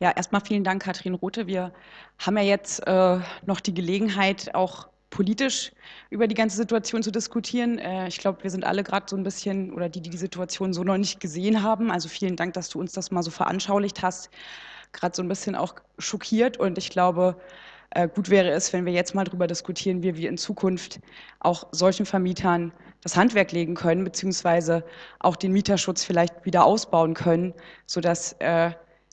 Ja, erstmal vielen Dank, Katrin Rote. Wir haben ja jetzt äh, noch die Gelegenheit, auch politisch über die ganze Situation zu diskutieren. Äh, ich glaube, wir sind alle gerade so ein bisschen, oder die, die die Situation so noch nicht gesehen haben. Also vielen Dank, dass du uns das mal so veranschaulicht hast. Gerade so ein bisschen auch schockiert. Und ich glaube, äh, gut wäre es, wenn wir jetzt mal darüber diskutieren, wie wir in Zukunft auch solchen Vermietern das Handwerk legen können, beziehungsweise auch den Mieterschutz vielleicht wieder ausbauen können, sodass äh,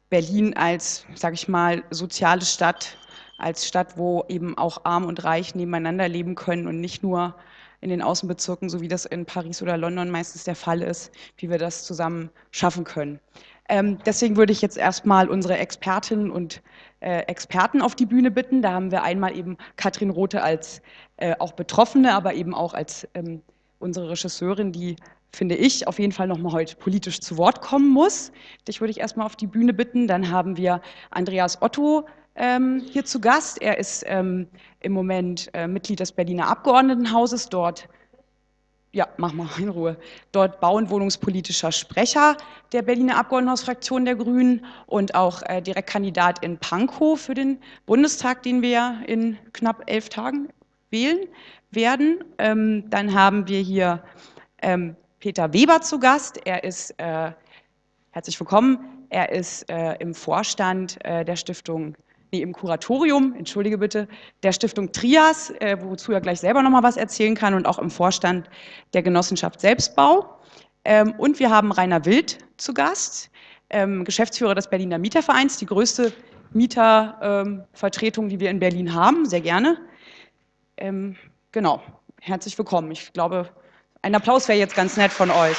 Berlin als, sage ich mal, soziale Stadt, als Stadt, wo eben auch arm und reich nebeneinander leben können und nicht nur in den Außenbezirken, so wie das in Paris oder London meistens der Fall ist, wie wir das zusammen schaffen können. Ähm, deswegen würde ich jetzt erstmal unsere Expertinnen und äh, Experten auf die Bühne bitten. Da haben wir einmal eben Katrin Rote als äh, auch Betroffene, aber eben auch als ähm, unsere Regisseurin, die finde ich, auf jeden Fall nochmal heute politisch zu Wort kommen muss. Dich würde ich erstmal auf die Bühne bitten. Dann haben wir Andreas Otto ähm, hier zu Gast. Er ist ähm, im Moment äh, Mitglied des Berliner Abgeordnetenhauses, dort ja, mach mal in Ruhe. Dort bau- und wohnungspolitischer Sprecher der Berliner Abgeordnetenhausfraktion der Grünen und auch äh, Direktkandidat in Pankow für den Bundestag, den wir in knapp elf Tagen wählen werden. Ähm, dann haben wir hier ähm, Peter Weber zu Gast. Er ist, äh, herzlich willkommen, er ist äh, im Vorstand äh, der Stiftung nee, im Kuratorium, entschuldige bitte, der Stiftung Trias, äh, wozu er gleich selber nochmal was erzählen kann und auch im Vorstand der Genossenschaft Selbstbau. Ähm, und wir haben Rainer Wild zu Gast, ähm, Geschäftsführer des Berliner Mietervereins, die größte Mietervertretung, ähm, die wir in Berlin haben, sehr gerne. Ähm, genau, herzlich willkommen. Ich glaube, ein Applaus wäre jetzt ganz nett von euch.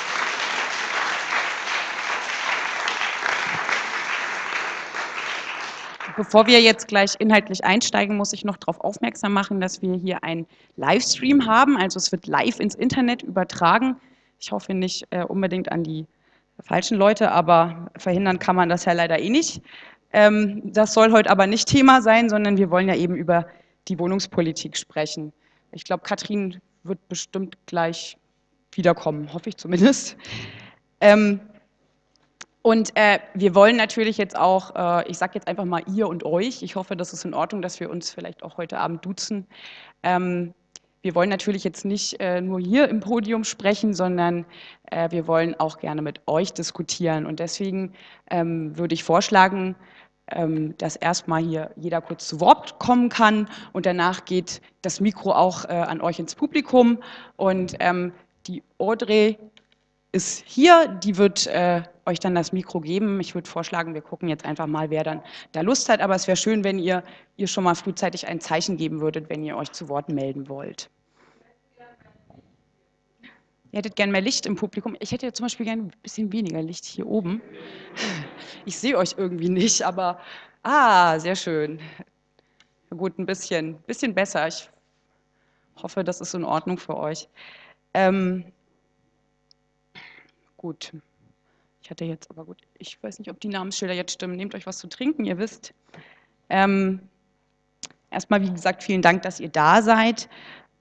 Bevor wir jetzt gleich inhaltlich einsteigen, muss ich noch darauf aufmerksam machen, dass wir hier einen Livestream haben. Also es wird live ins Internet übertragen. Ich hoffe nicht äh, unbedingt an die falschen Leute, aber verhindern kann man das ja leider eh nicht. Ähm, das soll heute aber nicht Thema sein, sondern wir wollen ja eben über die Wohnungspolitik sprechen. Ich glaube, Katrin wird bestimmt gleich wiederkommen, hoffe ich zumindest. Ähm, und äh, wir wollen natürlich jetzt auch, äh, ich sage jetzt einfach mal ihr und euch, ich hoffe, das ist in Ordnung, dass wir uns vielleicht auch heute Abend duzen. Ähm, wir wollen natürlich jetzt nicht äh, nur hier im Podium sprechen, sondern äh, wir wollen auch gerne mit euch diskutieren. Und deswegen ähm, würde ich vorschlagen, ähm, dass erstmal hier jeder kurz zu Wort kommen kann und danach geht das Mikro auch äh, an euch ins Publikum. Und ähm, die Audrey ist hier, die wird äh, euch dann das Mikro geben. Ich würde vorschlagen, wir gucken jetzt einfach mal, wer dann da Lust hat. Aber es wäre schön, wenn ihr, ihr schon mal frühzeitig ein Zeichen geben würdet, wenn ihr euch zu Wort melden wollt. Ihr hättet gern mehr Licht im Publikum. Ich hätte zum Beispiel gern ein bisschen weniger Licht hier oben. Ich sehe euch irgendwie nicht, aber ah, sehr schön. Gut, ein bisschen, bisschen besser. Ich hoffe, das ist in Ordnung für euch. Ähm, gut. Ich hatte jetzt, aber gut, ich weiß nicht, ob die Namensschilder jetzt stimmen. Nehmt euch was zu trinken, ihr wisst. Ähm, erstmal, wie gesagt, vielen Dank, dass ihr da seid.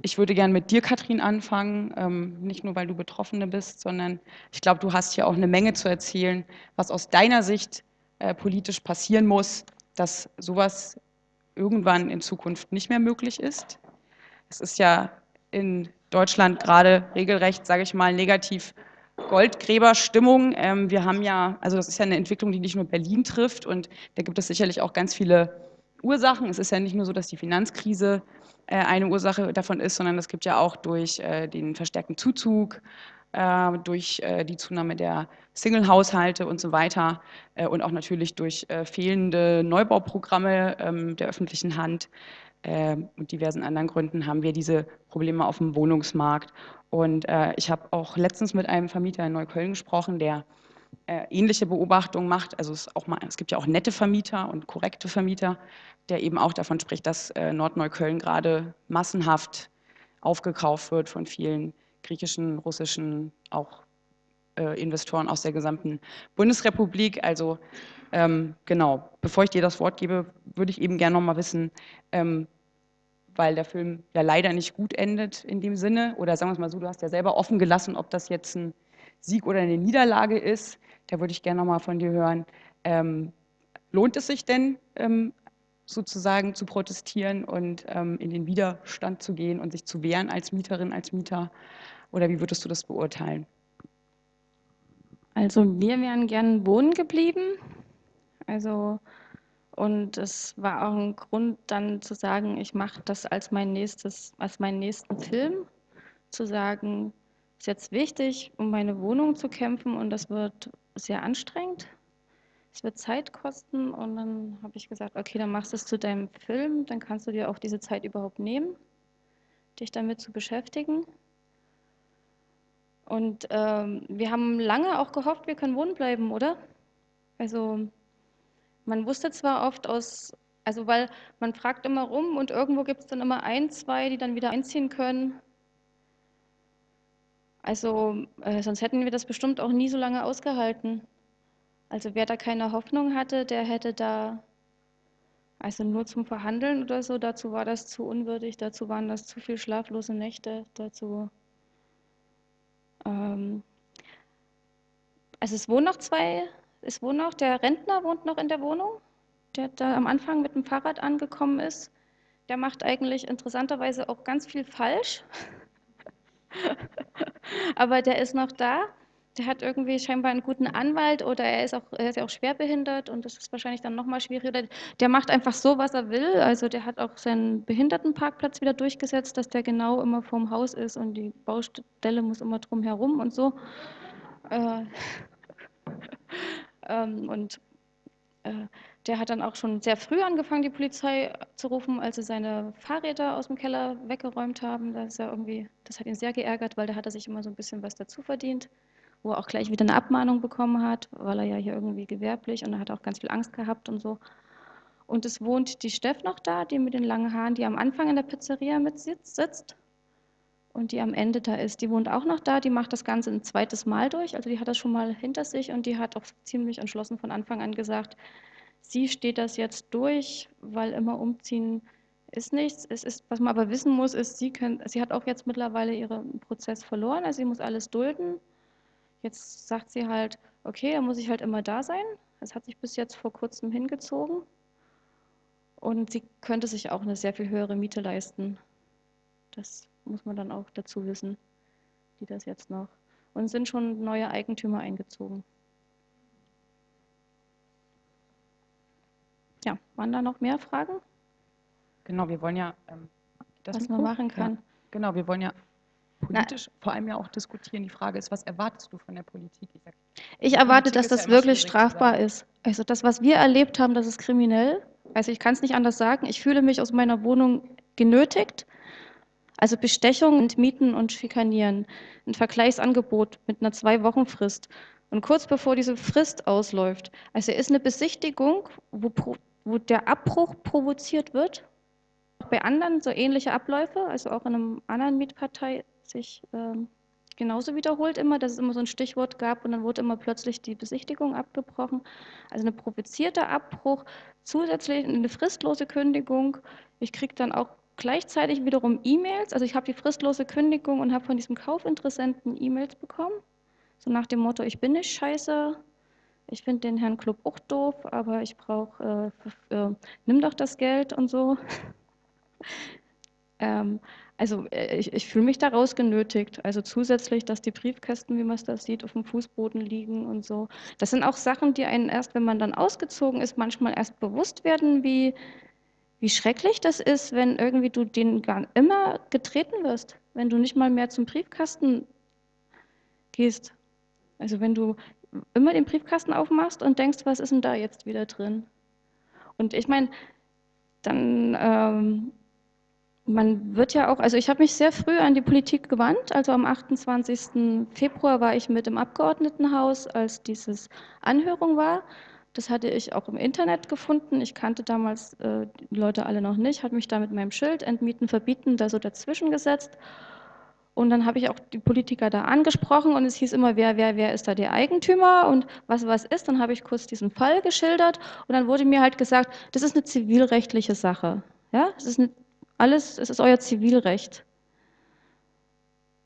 Ich würde gerne mit dir, Katrin, anfangen. Ähm, nicht nur, weil du Betroffene bist, sondern ich glaube, du hast hier auch eine Menge zu erzählen, was aus deiner Sicht äh, politisch passieren muss, dass sowas irgendwann in Zukunft nicht mehr möglich ist. Es ist ja in Deutschland gerade regelrecht, sage ich mal, negativ Goldgräberstimmung. Ähm, wir haben ja, also das ist ja eine Entwicklung, die nicht nur Berlin trifft und da gibt es sicherlich auch ganz viele Ursachen. Es ist ja nicht nur so, dass die Finanzkrise äh, eine Ursache davon ist, sondern es gibt ja auch durch äh, den verstärkten Zuzug, äh, durch die Zunahme der Single-Haushalte und so weiter und auch natürlich durch fehlende Neubauprogramme ähm, der öffentlichen Hand und diversen anderen Gründen haben wir diese Probleme auf dem Wohnungsmarkt. Und äh, ich habe auch letztens mit einem Vermieter in Neukölln gesprochen, der äh, ähnliche Beobachtungen macht. Also es, mal, es, gibt ja auch nette Vermieter und korrekte Vermieter, der eben auch davon spricht, dass äh, Nordneukölln gerade massenhaft aufgekauft wird von vielen griechischen, russischen, auch äh, Investoren aus der gesamten Bundesrepublik. Also ähm, genau, bevor ich dir das Wort gebe, würde ich eben gerne noch mal wissen, ähm, weil der Film ja leider nicht gut endet in dem Sinne. Oder sagen wir es mal so, du hast ja selber offen gelassen, ob das jetzt ein Sieg oder eine Niederlage ist. Da würde ich gerne nochmal von dir hören. Ähm, lohnt es sich denn, ähm, sozusagen zu protestieren und ähm, in den Widerstand zu gehen und sich zu wehren als Mieterin, als Mieter? Oder wie würdest du das beurteilen? Also wir wären gern wohnen geblieben. Also und es war auch ein Grund dann zu sagen, ich mache das als mein nächstes, als meinen nächsten Film, zu sagen, ist jetzt wichtig, um meine Wohnung zu kämpfen und das wird sehr anstrengend. Es wird Zeit kosten und dann habe ich gesagt, okay, dann machst du es zu deinem Film, dann kannst du dir auch diese Zeit überhaupt nehmen, dich damit zu beschäftigen. Und ähm, wir haben lange auch gehofft, wir können wohnen bleiben, oder? Also man wusste zwar oft aus, also weil man fragt immer rum und irgendwo gibt es dann immer ein, zwei, die dann wieder einziehen können. Also äh, sonst hätten wir das bestimmt auch nie so lange ausgehalten. Also wer da keine Hoffnung hatte, der hätte da, also nur zum Verhandeln oder so, dazu war das zu unwürdig, dazu waren das zu viel schlaflose Nächte, dazu ähm, also es wohnen noch zwei, es wohnen noch, der Rentner wohnt noch in der Wohnung, der da am Anfang mit dem Fahrrad angekommen ist. Der macht eigentlich interessanterweise auch ganz viel falsch. Aber der ist noch da. Der hat irgendwie scheinbar einen guten Anwalt oder er ist, auch, er ist auch schwerbehindert und das ist wahrscheinlich dann nochmal schwieriger. Der macht einfach so, was er will. Also der hat auch seinen Behindertenparkplatz wieder durchgesetzt, dass der genau immer vorm Haus ist und die Baustelle muss immer drum herum und so. Äh, und äh, der hat dann auch schon sehr früh angefangen, die Polizei zu rufen, als sie seine Fahrräder aus dem Keller weggeräumt haben. Das, ist ja irgendwie, das hat ihn sehr geärgert, weil da hat er sich immer so ein bisschen was dazu verdient wo er auch gleich wieder eine Abmahnung bekommen hat, weil er ja hier irgendwie gewerblich und er hat auch ganz viel Angst gehabt und so. Und es wohnt die Steff noch da, die mit den langen Haaren, die am Anfang in der Pizzeria mit sitzt und die am Ende da ist. Die wohnt auch noch da, die macht das Ganze ein zweites Mal durch, also die hat das schon mal hinter sich und die hat auch ziemlich entschlossen von Anfang an gesagt, sie steht das jetzt durch, weil immer umziehen ist nichts. Es ist, was man aber wissen muss, ist, sie, können, sie hat auch jetzt mittlerweile ihren Prozess verloren, also sie muss alles dulden Jetzt sagt sie halt, okay, da muss ich halt immer da sein. Das hat sich bis jetzt vor kurzem hingezogen. Und sie könnte sich auch eine sehr viel höhere Miete leisten. Das muss man dann auch dazu wissen, die das jetzt noch. Und sind schon neue Eigentümer eingezogen. Ja, waren da noch mehr Fragen? Genau, wir wollen ja, ähm, was man machen kann. Ja, genau, wir wollen ja politisch Na, vor allem ja auch diskutieren. Die Frage ist, was erwartest du von der Politik? Ich, sag, ich erwarte, dass das ja wirklich strafbar ist. Also das, was wir erlebt haben, das ist kriminell. Also ich kann es nicht anders sagen. Ich fühle mich aus meiner Wohnung genötigt. Also Bestechung und Mieten und Schikanieren. Ein Vergleichsangebot mit einer Zwei-Wochen-Frist. Und kurz bevor diese Frist ausläuft, also ist eine Besichtigung, wo, wo der Abbruch provoziert wird. Bei anderen so ähnliche Abläufe, also auch in einem anderen Mietpartei sich ähm, genauso wiederholt immer, dass es immer so ein Stichwort gab und dann wurde immer plötzlich die Besichtigung abgebrochen. Also eine provozierte Abbruch, zusätzlich eine fristlose Kündigung. Ich kriege dann auch gleichzeitig wiederum E-Mails, also ich habe die fristlose Kündigung und habe von diesem Kaufinteressenten E-Mails bekommen, so nach dem Motto, ich bin nicht scheiße, ich finde den Herrn Club auch doof, aber ich brauche, äh, äh, nimm doch das Geld und so. ähm, also äh, ich, ich fühle mich daraus genötigt. Also zusätzlich, dass die Briefkästen, wie man es da sieht, auf dem Fußboden liegen und so. Das sind auch Sachen, die einen erst, wenn man dann ausgezogen ist, manchmal erst bewusst werden, wie, wie schrecklich das ist, wenn irgendwie du den gar immer getreten wirst, wenn du nicht mal mehr zum Briefkasten gehst. Also wenn du immer den Briefkasten aufmachst und denkst, was ist denn da jetzt wieder drin? Und ich meine, dann ähm, man wird ja auch, also ich habe mich sehr früh an die Politik gewandt. Also am 28. Februar war ich mit im Abgeordnetenhaus, als dieses Anhörung war. Das hatte ich auch im Internet gefunden. Ich kannte damals äh, die Leute alle noch nicht, hatte mich da mit meinem Schild Entmieten, Verbieten da so dazwischen gesetzt. Und dann habe ich auch die Politiker da angesprochen und es hieß immer, wer, wer, wer ist da der Eigentümer und was, was ist. Dann habe ich kurz diesen Fall geschildert und dann wurde mir halt gesagt, das ist eine zivilrechtliche Sache. Ja, das ist eine alles, es ist euer Zivilrecht.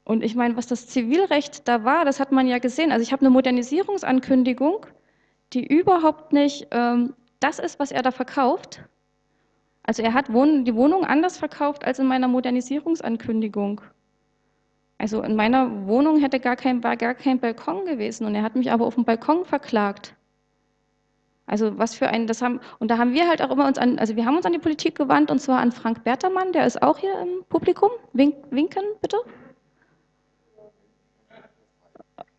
Und ich meine, was das Zivilrecht da war, das hat man ja gesehen. Also ich habe eine Modernisierungsankündigung, die überhaupt nicht ähm, das ist, was er da verkauft. Also er hat die Wohnung anders verkauft als in meiner Modernisierungsankündigung. Also in meiner Wohnung hätte gar kein, war gar kein Balkon gewesen und er hat mich aber auf dem Balkon verklagt. Also was für ein, das haben, und da haben wir halt auch immer uns an, also wir haben uns an die Politik gewandt und zwar an Frank Bertermann, der ist auch hier im Publikum. Wink, winken, bitte.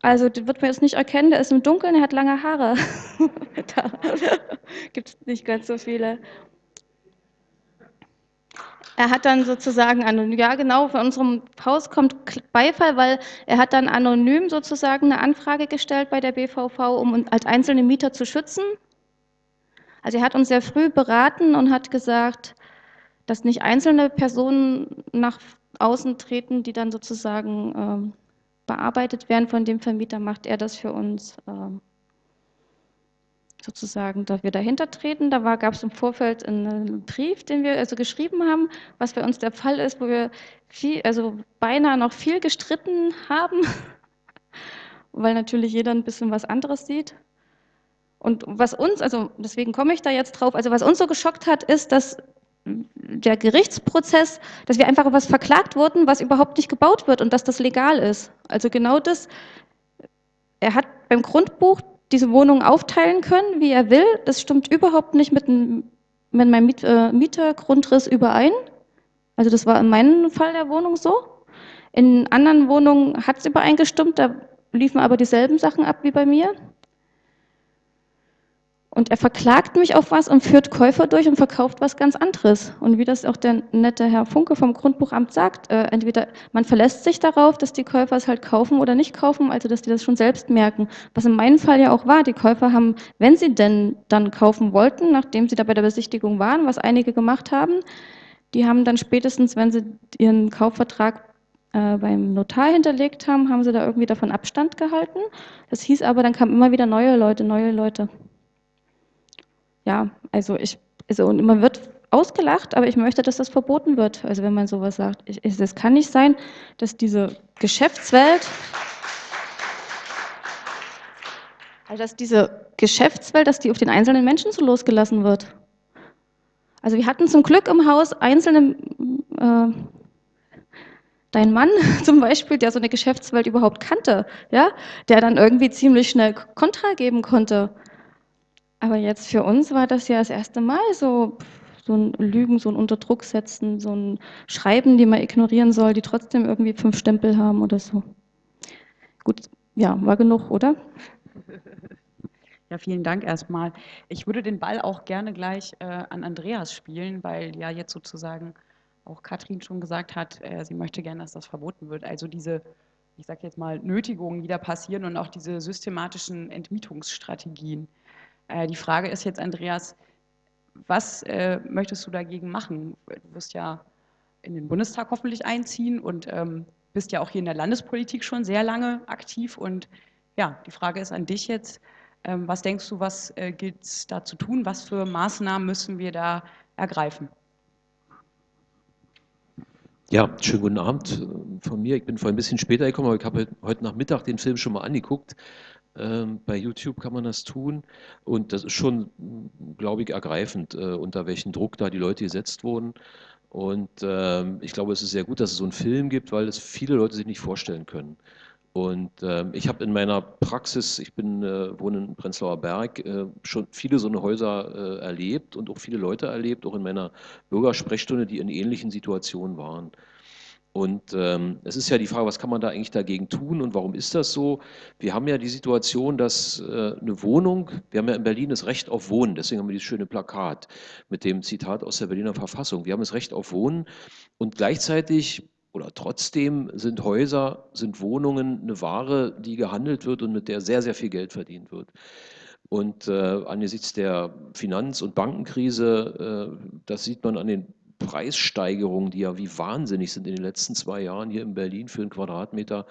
Also, das wird man jetzt nicht erkennen, der ist im Dunkeln, er hat lange Haare. da gibt es nicht ganz so viele. Er hat dann sozusagen, ja genau, von unserem Haus kommt Beifall, weil er hat dann anonym sozusagen eine Anfrage gestellt bei der BVV, um uns als einzelne Mieter zu schützen. Also er hat uns sehr früh beraten und hat gesagt, dass nicht einzelne Personen nach außen treten, die dann sozusagen ähm, bearbeitet werden von dem Vermieter, macht er das für uns ähm, sozusagen, dass wir dahinter treten. Da gab es im Vorfeld einen Brief, den wir also geschrieben haben, was bei uns der Fall ist, wo wir viel, also beinahe noch viel gestritten haben, weil natürlich jeder ein bisschen was anderes sieht. Und was uns, also deswegen komme ich da jetzt drauf, also was uns so geschockt hat, ist, dass der Gerichtsprozess, dass wir einfach was verklagt wurden, was überhaupt nicht gebaut wird und dass das legal ist. Also genau das, er hat beim Grundbuch diese Wohnung aufteilen können, wie er will. Das stimmt überhaupt nicht mit, mit meinem Miet, äh, Mietergrundriss überein. Also das war in meinem Fall der Wohnung so. In anderen Wohnungen hat es übereingestimmt, da liefen aber dieselben Sachen ab wie bei mir. Und er verklagt mich auf was und führt Käufer durch und verkauft was ganz anderes. Und wie das auch der nette Herr Funke vom Grundbuchamt sagt, äh, entweder man verlässt sich darauf, dass die Käufer es halt kaufen oder nicht kaufen, also dass die das schon selbst merken. Was in meinem Fall ja auch war, die Käufer haben, wenn sie denn dann kaufen wollten, nachdem sie da bei der Besichtigung waren, was einige gemacht haben, die haben dann spätestens, wenn sie ihren Kaufvertrag äh, beim Notar hinterlegt haben, haben sie da irgendwie davon Abstand gehalten. Das hieß aber, dann kamen immer wieder neue Leute, neue Leute ja, also ich, also und man wird ausgelacht, aber ich möchte, dass das verboten wird. Also wenn man sowas sagt, es kann nicht sein, dass diese Geschäftswelt, also dass diese Geschäftswelt, dass die auf den einzelnen Menschen so losgelassen wird. Also wir hatten zum Glück im Haus einzelne, äh, dein Mann zum Beispiel, der so eine Geschäftswelt überhaupt kannte, ja, der dann irgendwie ziemlich schnell Kontra geben konnte. Aber jetzt für uns war das ja das erste Mal so, so ein Lügen, so ein Unterdruck setzen, so ein Schreiben, die man ignorieren soll, die trotzdem irgendwie fünf Stempel haben oder so. Gut, ja, war genug, oder? Ja, vielen Dank erstmal. Ich würde den Ball auch gerne gleich äh, an Andreas spielen, weil ja jetzt sozusagen auch Katrin schon gesagt hat, äh, sie möchte gerne, dass das verboten wird. Also diese, ich sage jetzt mal, Nötigungen, die da passieren und auch diese systematischen Entmietungsstrategien. Äh, die Frage ist jetzt, Andreas, was äh, möchtest du dagegen machen? Du wirst ja in den Bundestag hoffentlich einziehen und ähm, bist ja auch hier in der Landespolitik schon sehr lange aktiv. Und ja, die Frage ist an dich jetzt, ähm, was denkst du, was äh, gilt es da zu tun? Was für Maßnahmen müssen wir da ergreifen? Ja, schönen guten Abend von mir. Ich bin vorhin ein bisschen später gekommen, aber ich habe heute Nachmittag den Film schon mal angeguckt. Ähm, bei YouTube kann man das tun und das ist schon, glaube ich, ergreifend, äh, unter welchen Druck da die Leute gesetzt wurden. Und ähm, ich glaube, es ist sehr gut, dass es so einen Film gibt, weil es viele Leute sich nicht vorstellen können. Und ähm, ich habe in meiner Praxis, ich bin, äh, wohne in Prenzlauer Berg, äh, schon viele so eine Häuser erlebt und auch viele Leute erlebt, auch in meiner Bürgersprechstunde, die in ähnlichen Situationen waren. Und ähm, es ist ja die Frage, was kann man da eigentlich dagegen tun und warum ist das so? Wir haben ja die Situation, dass äh, eine Wohnung, wir haben ja in Berlin das Recht auf Wohnen, deswegen haben wir dieses schöne Plakat mit dem Zitat aus der Berliner Verfassung. Wir haben das Recht auf Wohnen und gleichzeitig oder trotzdem sind Häuser, sind Wohnungen eine Ware, die gehandelt wird und mit der sehr, sehr viel Geld verdient wird. Und äh, angesichts der Finanz- und Bankenkrise, äh, das sieht man an den Preissteigerungen, die ja wie wahnsinnig sind in den letzten zwei Jahren hier in Berlin für einen Quadratmeter,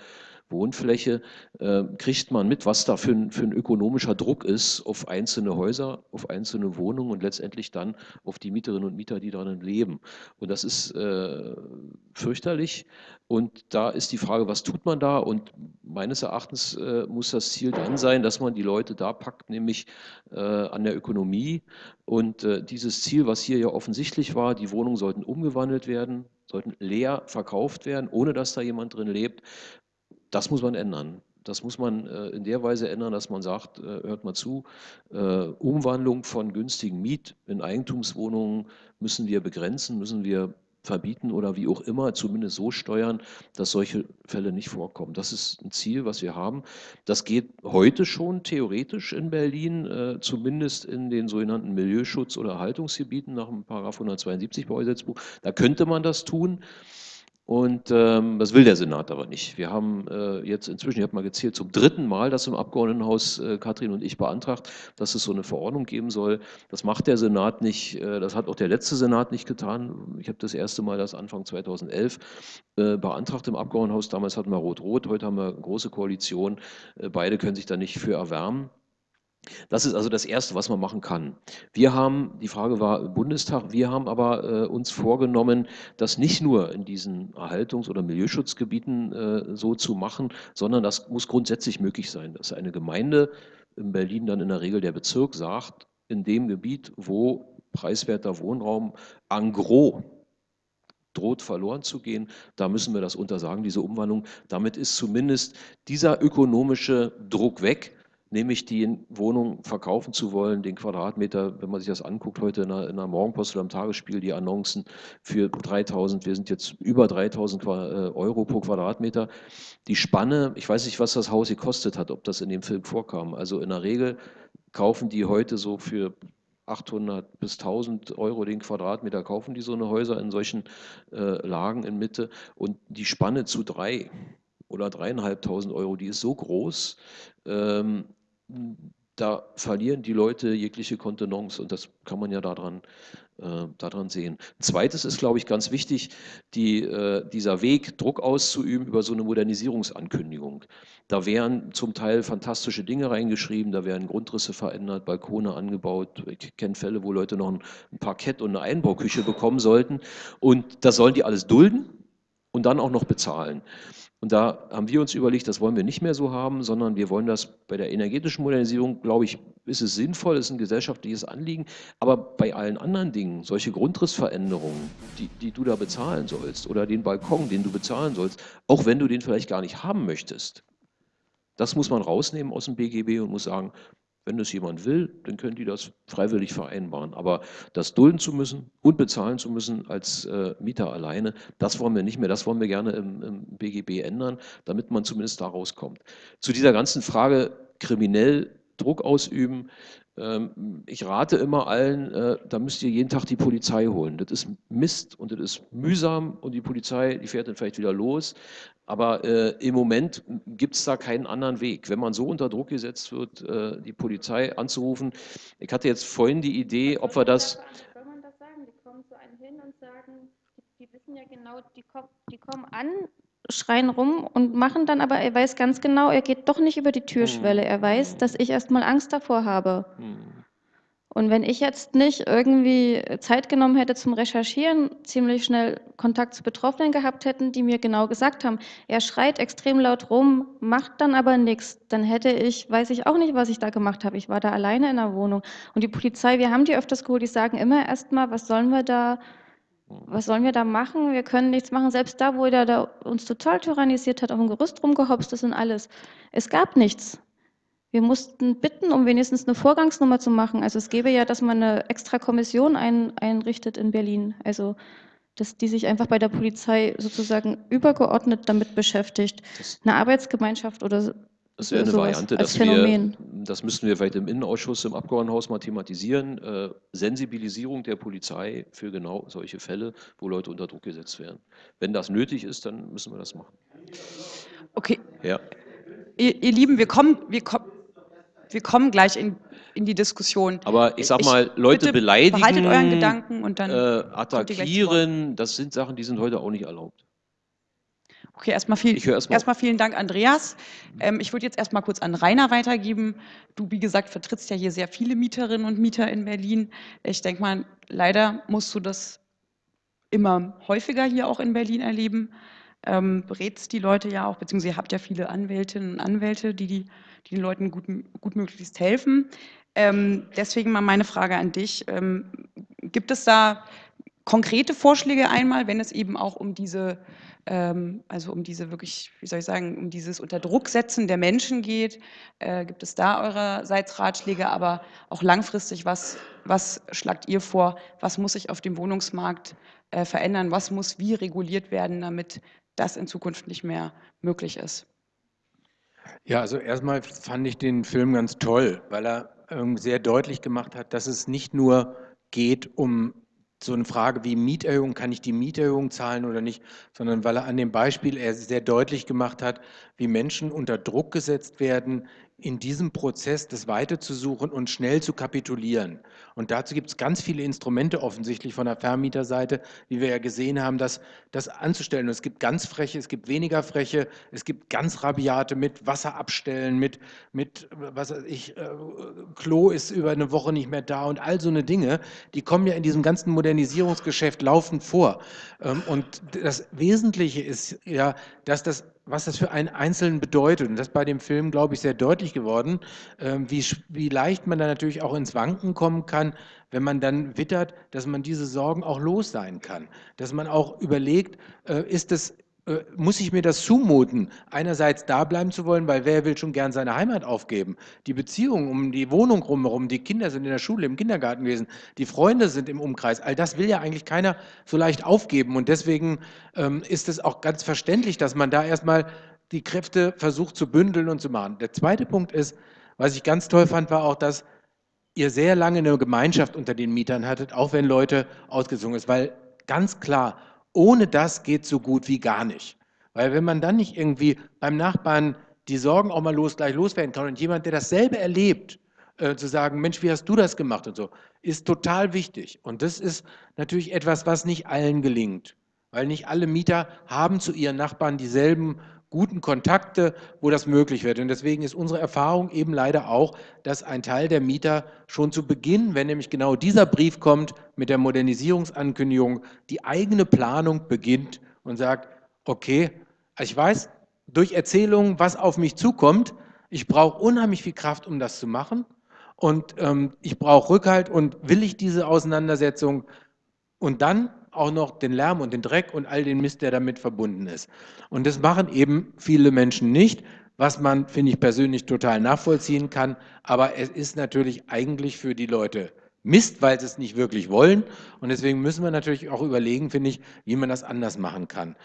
Wohnfläche, äh, kriegt man mit, was da für ein, für ein ökonomischer Druck ist auf einzelne Häuser, auf einzelne Wohnungen und letztendlich dann auf die Mieterinnen und Mieter, die darin leben. Und das ist äh, fürchterlich. Und da ist die Frage, was tut man da? Und meines Erachtens äh, muss das Ziel dann sein, dass man die Leute da packt, nämlich äh, an der Ökonomie. Und äh, dieses Ziel, was hier ja offensichtlich war, die Wohnungen sollten umgewandelt werden, sollten leer verkauft werden, ohne dass da jemand drin lebt, das muss man ändern. Das muss man äh, in der Weise ändern, dass man sagt, äh, hört mal zu, äh, Umwandlung von günstigen Miet- in Eigentumswohnungen müssen wir begrenzen, müssen wir verbieten oder wie auch immer, zumindest so steuern, dass solche Fälle nicht vorkommen. Das ist ein Ziel, was wir haben. Das geht heute schon theoretisch in Berlin, äh, zumindest in den sogenannten Milieuschutz- oder Erhaltungsgebieten nach dem Paragraph 172 Baugesetzbuch. Da könnte man das tun. Und ähm, das will der Senat aber nicht. Wir haben äh, jetzt inzwischen, ich habe mal gezählt, zum dritten Mal das im Abgeordnetenhaus äh, Katrin und ich beantragt, dass es so eine Verordnung geben soll. Das macht der Senat nicht, äh, das hat auch der letzte Senat nicht getan. Ich habe das erste Mal das Anfang 2011 äh, beantragt im Abgeordnetenhaus. Damals hatten wir Rot-Rot, heute haben wir eine große Koalition. Äh, beide können sich da nicht für erwärmen. Das ist also das Erste, was man machen kann. Wir haben, die Frage war Bundestag, wir haben aber äh, uns vorgenommen, das nicht nur in diesen Erhaltungs- oder Milieuschutzgebieten äh, so zu machen, sondern das muss grundsätzlich möglich sein, dass eine Gemeinde in Berlin dann in der Regel der Bezirk sagt, in dem Gebiet, wo preiswerter Wohnraum en gros droht verloren zu gehen, da müssen wir das untersagen, diese Umwandlung. Damit ist zumindest dieser ökonomische Druck weg nämlich die Wohnung verkaufen zu wollen, den Quadratmeter, wenn man sich das anguckt, heute in der, in der Morgenpost oder im Tagesspiel, die Annoncen für 3000, wir sind jetzt über 3000 äh, Euro pro Quadratmeter. Die Spanne, ich weiß nicht, was das Haus gekostet hat, ob das in dem Film vorkam. Also in der Regel kaufen die heute so für 800 bis 1000 Euro den Quadratmeter kaufen die so eine Häuser in solchen äh, Lagen in Mitte und die Spanne zu drei oder dreieinhalbtausend Euro, die ist so groß, ähm, da verlieren die Leute jegliche Kontenance und das kann man ja daran, äh, daran sehen. Zweites ist, glaube ich, ganz wichtig, die, äh, dieser Weg, Druck auszuüben über so eine Modernisierungsankündigung. Da wären zum Teil fantastische Dinge reingeschrieben, da werden Grundrisse verändert, Balkone angebaut. Ich kenne Fälle, wo Leute noch ein, ein Parkett und eine Einbauküche bekommen sollten und das sollen die alles dulden und dann auch noch bezahlen. Und da haben wir uns überlegt, das wollen wir nicht mehr so haben, sondern wir wollen das bei der energetischen Modernisierung, glaube ich, ist es sinnvoll, ist ein gesellschaftliches Anliegen, aber bei allen anderen Dingen, solche Grundrissveränderungen, die, die du da bezahlen sollst oder den Balkon, den du bezahlen sollst, auch wenn du den vielleicht gar nicht haben möchtest, das muss man rausnehmen aus dem BGB und muss sagen, wenn das jemand will, dann können die das freiwillig vereinbaren. Aber das dulden zu müssen und bezahlen zu müssen als äh, Mieter alleine, das wollen wir nicht mehr. Das wollen wir gerne im, im BGB ändern, damit man zumindest da rauskommt. Zu dieser ganzen Frage kriminell Druck ausüben, ähm, ich rate immer allen, äh, da müsst ihr jeden Tag die Polizei holen. Das ist Mist und das ist mühsam und die Polizei, die fährt dann vielleicht wieder los. Aber äh, im Moment gibt es da keinen anderen Weg. Wenn man so unter Druck gesetzt wird, äh, die Polizei anzurufen. Ich hatte jetzt vorhin die Idee, ob wir das... Soll man das sagen? Die kommen zu einem hin und sagen, die, wissen ja genau, die kommen an, schreien rum und machen dann, aber er weiß ganz genau, er geht doch nicht über die Türschwelle. Hm. Er weiß, dass ich erstmal Angst davor habe. Hm. Und wenn ich jetzt nicht irgendwie Zeit genommen hätte zum Recherchieren, ziemlich schnell Kontakt zu Betroffenen gehabt hätten, die mir genau gesagt haben, er schreit extrem laut rum, macht dann aber nichts, dann hätte ich, weiß ich auch nicht, was ich da gemacht habe. Ich war da alleine in der Wohnung. Und die Polizei, wir haben die öfters geholt, die sagen immer erstmal, was sollen wir da was sollen wir da machen? Wir können nichts machen. Selbst da, wo der da uns total tyrannisiert hat, auf dem Gerüst rumgehopst ist und alles. Es gab nichts. Wir mussten bitten, um wenigstens eine Vorgangsnummer zu machen. Also es gäbe ja, dass man eine extra Kommission ein, einrichtet in Berlin. Also dass die sich einfach bei der Polizei sozusagen übergeordnet damit beschäftigt. Eine Arbeitsgemeinschaft oder das wäre eine Variante, dass wir, das müssten wir vielleicht im Innenausschuss, im Abgeordnetenhaus mal thematisieren, äh, Sensibilisierung der Polizei für genau solche Fälle, wo Leute unter Druck gesetzt werden. Wenn das nötig ist, dann müssen wir das machen. Okay. Ja. Ihr, ihr Lieben, wir kommen, wir, kommen, wir kommen gleich in, in die Diskussion. Aber ich sag mal, ich, Leute beleidigen, behaltet euren Gedanken und dann äh, attackieren, das sind Sachen, die sind heute auch nicht erlaubt. Okay, erstmal viel, erst mal erstmal vielen Dank, Andreas. Ähm, ich würde jetzt erstmal kurz an Rainer weitergeben. Du, wie gesagt, vertrittst ja hier sehr viele Mieterinnen und Mieter in Berlin. Ich denke mal, leider musst du das immer häufiger hier auch in Berlin erleben. Ähm, berätst die Leute ja auch, beziehungsweise ihr habt ja viele Anwältinnen und Anwälte, die, die, die den Leuten gut, gut möglichst helfen. Ähm, deswegen mal meine Frage an dich. Ähm, gibt es da konkrete Vorschläge einmal, wenn es eben auch um diese, ähm, also um diese wirklich, wie soll ich sagen, um dieses Unterdrucksetzen der Menschen geht? Äh, gibt es da eurerseits Ratschläge, aber auch langfristig, was, was schlagt ihr vor? Was muss sich auf dem Wohnungsmarkt äh, verändern? Was muss wie reguliert werden, damit das in Zukunft nicht mehr möglich ist? Ja, also erstmal fand ich den Film ganz toll, weil er ähm, sehr deutlich gemacht hat, dass es nicht nur geht um so eine Frage wie Mieterhöhung, kann ich die Mieterhöhung zahlen oder nicht, sondern weil er an dem Beispiel er sehr deutlich gemacht hat, wie Menschen unter Druck gesetzt werden, in diesem Prozess das weiterzusuchen und schnell zu kapitulieren. Und dazu gibt es ganz viele Instrumente offensichtlich von der Vermieterseite, wie wir ja gesehen haben, das, das anzustellen. Und es gibt ganz freche, es gibt weniger freche, es gibt ganz rabiate mit Wasser abstellen, mit, mit was weiß ich, äh, Klo ist über eine Woche nicht mehr da und all so eine Dinge, die kommen ja in diesem ganzen Modernisierungsgeschäft laufend vor. Ähm, und das Wesentliche ist ja, dass das was das für einen Einzelnen bedeutet. Und das ist bei dem Film, glaube ich, sehr deutlich geworden, ähm, wie, wie leicht man da natürlich auch ins Wanken kommen kann, wenn man dann wittert, dass man diese Sorgen auch los sein kann. Dass man auch überlegt, äh, ist äh, muss ich mir das zumuten, einerseits da bleiben zu wollen, weil wer will schon gern seine Heimat aufgeben? Die Beziehungen um die Wohnung rumherum, die Kinder sind in der Schule, im Kindergarten gewesen, die Freunde sind im Umkreis, all das will ja eigentlich keiner so leicht aufgeben und deswegen ähm, ist es auch ganz verständlich, dass man da erstmal die Kräfte versucht zu bündeln und zu machen. Der zweite Punkt ist, was ich ganz toll fand, war auch, dass ihr sehr lange eine Gemeinschaft unter den Mietern hattet, auch wenn Leute ausgezogen ist, weil ganz klar, ohne das geht so gut wie gar nicht. Weil wenn man dann nicht irgendwie beim Nachbarn die Sorgen auch mal los, gleich loswerden kann und jemand, der dasselbe erlebt, äh, zu sagen, Mensch, wie hast du das gemacht und so, ist total wichtig. Und das ist natürlich etwas, was nicht allen gelingt. Weil nicht alle Mieter haben zu ihren Nachbarn dieselben guten Kontakte, wo das möglich wird. Und deswegen ist unsere Erfahrung eben leider auch, dass ein Teil der Mieter schon zu Beginn, wenn nämlich genau dieser Brief kommt mit der Modernisierungsankündigung, die eigene Planung beginnt und sagt, okay, ich weiß durch Erzählungen, was auf mich zukommt, ich brauche unheimlich viel Kraft, um das zu machen und ähm, ich brauche Rückhalt und will ich diese Auseinandersetzung und dann auch noch den Lärm und den Dreck und all den Mist, der damit verbunden ist. Und das machen eben viele Menschen nicht, was man, finde ich persönlich, total nachvollziehen kann. Aber es ist natürlich eigentlich für die Leute Mist, weil sie es nicht wirklich wollen. Und deswegen müssen wir natürlich auch überlegen, finde ich, wie man das anders machen kann.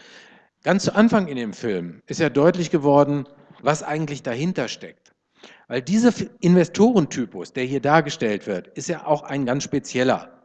Ganz zu Anfang in dem Film ist ja deutlich geworden, was eigentlich dahinter steckt. Weil dieser Investorentypus, der hier dargestellt wird, ist ja auch ein ganz spezieller.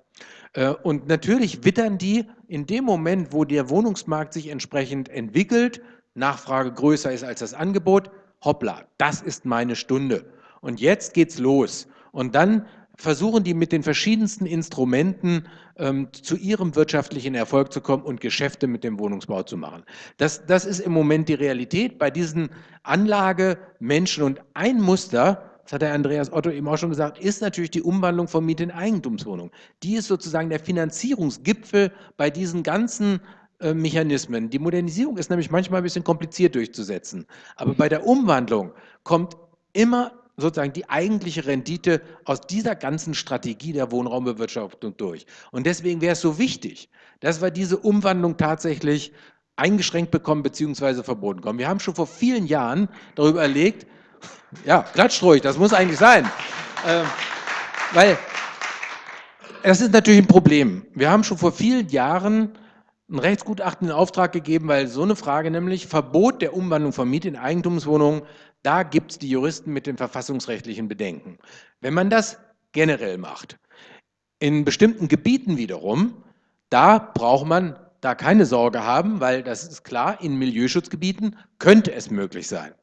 Äh, und natürlich wittern die in dem Moment, wo der Wohnungsmarkt sich entsprechend entwickelt, Nachfrage größer ist als das Angebot, hoppla, das ist meine Stunde. Und jetzt geht's los. Und dann versuchen die mit den verschiedensten Instrumenten ähm, zu ihrem wirtschaftlichen Erfolg zu kommen und Geschäfte mit dem Wohnungsbau zu machen. Das, das ist im Moment die Realität bei diesen Anlagemenschen. Und ein Muster, das hat der Andreas Otto eben auch schon gesagt, ist natürlich die Umwandlung von Miete in Eigentumswohnung. Die ist sozusagen der Finanzierungsgipfel bei diesen ganzen äh, Mechanismen. Die Modernisierung ist nämlich manchmal ein bisschen kompliziert durchzusetzen. Aber bei der Umwandlung kommt immer sozusagen die eigentliche Rendite aus dieser ganzen Strategie der Wohnraumbewirtschaftung durch. Und deswegen wäre es so wichtig, dass wir diese Umwandlung tatsächlich eingeschränkt bekommen bzw. verboten bekommen. Wir haben schon vor vielen Jahren darüber überlegt, ja, klatscht ruhig, das muss eigentlich sein. Ähm, weil das ist natürlich ein Problem. Wir haben schon vor vielen Jahren ein Rechtsgutachten in Auftrag gegeben, weil so eine Frage nämlich Verbot der Umwandlung von Miet in Eigentumswohnungen, da gibt es die Juristen mit den verfassungsrechtlichen Bedenken. Wenn man das generell macht, in bestimmten Gebieten wiederum, da braucht man da keine Sorge haben, weil das ist klar, in Milieuschutzgebieten könnte es möglich sein.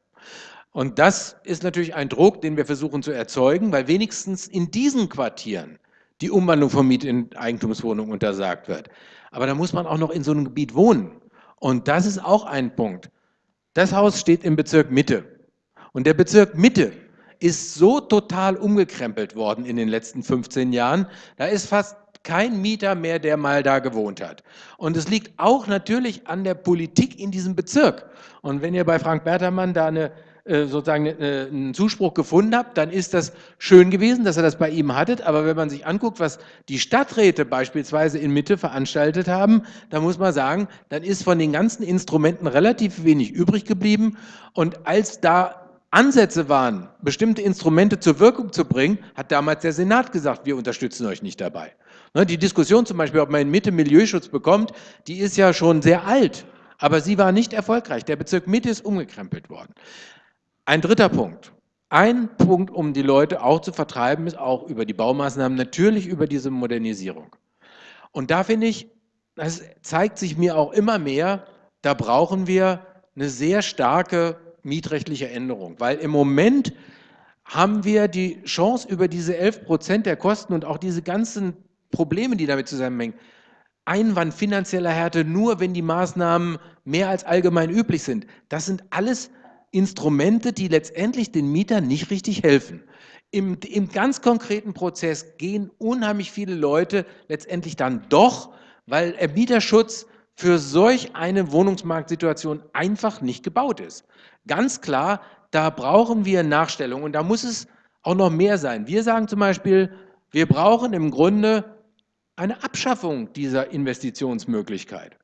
Und das ist natürlich ein Druck, den wir versuchen zu erzeugen, weil wenigstens in diesen Quartieren die Umwandlung von Miet in Eigentumswohnungen untersagt wird. Aber da muss man auch noch in so einem Gebiet wohnen. Und das ist auch ein Punkt. Das Haus steht im Bezirk Mitte. Und der Bezirk Mitte ist so total umgekrempelt worden in den letzten 15 Jahren. Da ist fast kein Mieter mehr, der mal da gewohnt hat. Und es liegt auch natürlich an der Politik in diesem Bezirk. Und wenn ihr bei Frank Bertermann da eine sozusagen äh, einen Zuspruch gefunden habt, dann ist das schön gewesen, dass ihr das bei ihm hattet. Aber wenn man sich anguckt, was die Stadträte beispielsweise in Mitte veranstaltet haben, dann muss man sagen, dann ist von den ganzen Instrumenten relativ wenig übrig geblieben. Und als da Ansätze waren, bestimmte Instrumente zur Wirkung zu bringen, hat damals der Senat gesagt, wir unterstützen euch nicht dabei. Ne, die Diskussion zum Beispiel, ob man in Mitte Milieuschutz bekommt, die ist ja schon sehr alt, aber sie war nicht erfolgreich. Der Bezirk Mitte ist umgekrempelt worden. Ein dritter Punkt. Ein Punkt, um die Leute auch zu vertreiben, ist auch über die Baumaßnahmen, natürlich über diese Modernisierung. Und da finde ich, das zeigt sich mir auch immer mehr, da brauchen wir eine sehr starke mietrechtliche Änderung, weil im Moment haben wir die Chance, über diese 11 Prozent der Kosten und auch diese ganzen Probleme, die damit zusammenhängen, Einwand finanzieller Härte nur, wenn die Maßnahmen mehr als allgemein üblich sind. Das sind alles Instrumente, die letztendlich den Mietern nicht richtig helfen. Im, Im ganz konkreten Prozess gehen unheimlich viele Leute letztendlich dann doch, weil der Mieterschutz für solch eine Wohnungsmarktsituation einfach nicht gebaut ist. Ganz klar, da brauchen wir Nachstellung und da muss es auch noch mehr sein. Wir sagen zum Beispiel, wir brauchen im Grunde eine Abschaffung dieser Investitionsmöglichkeit,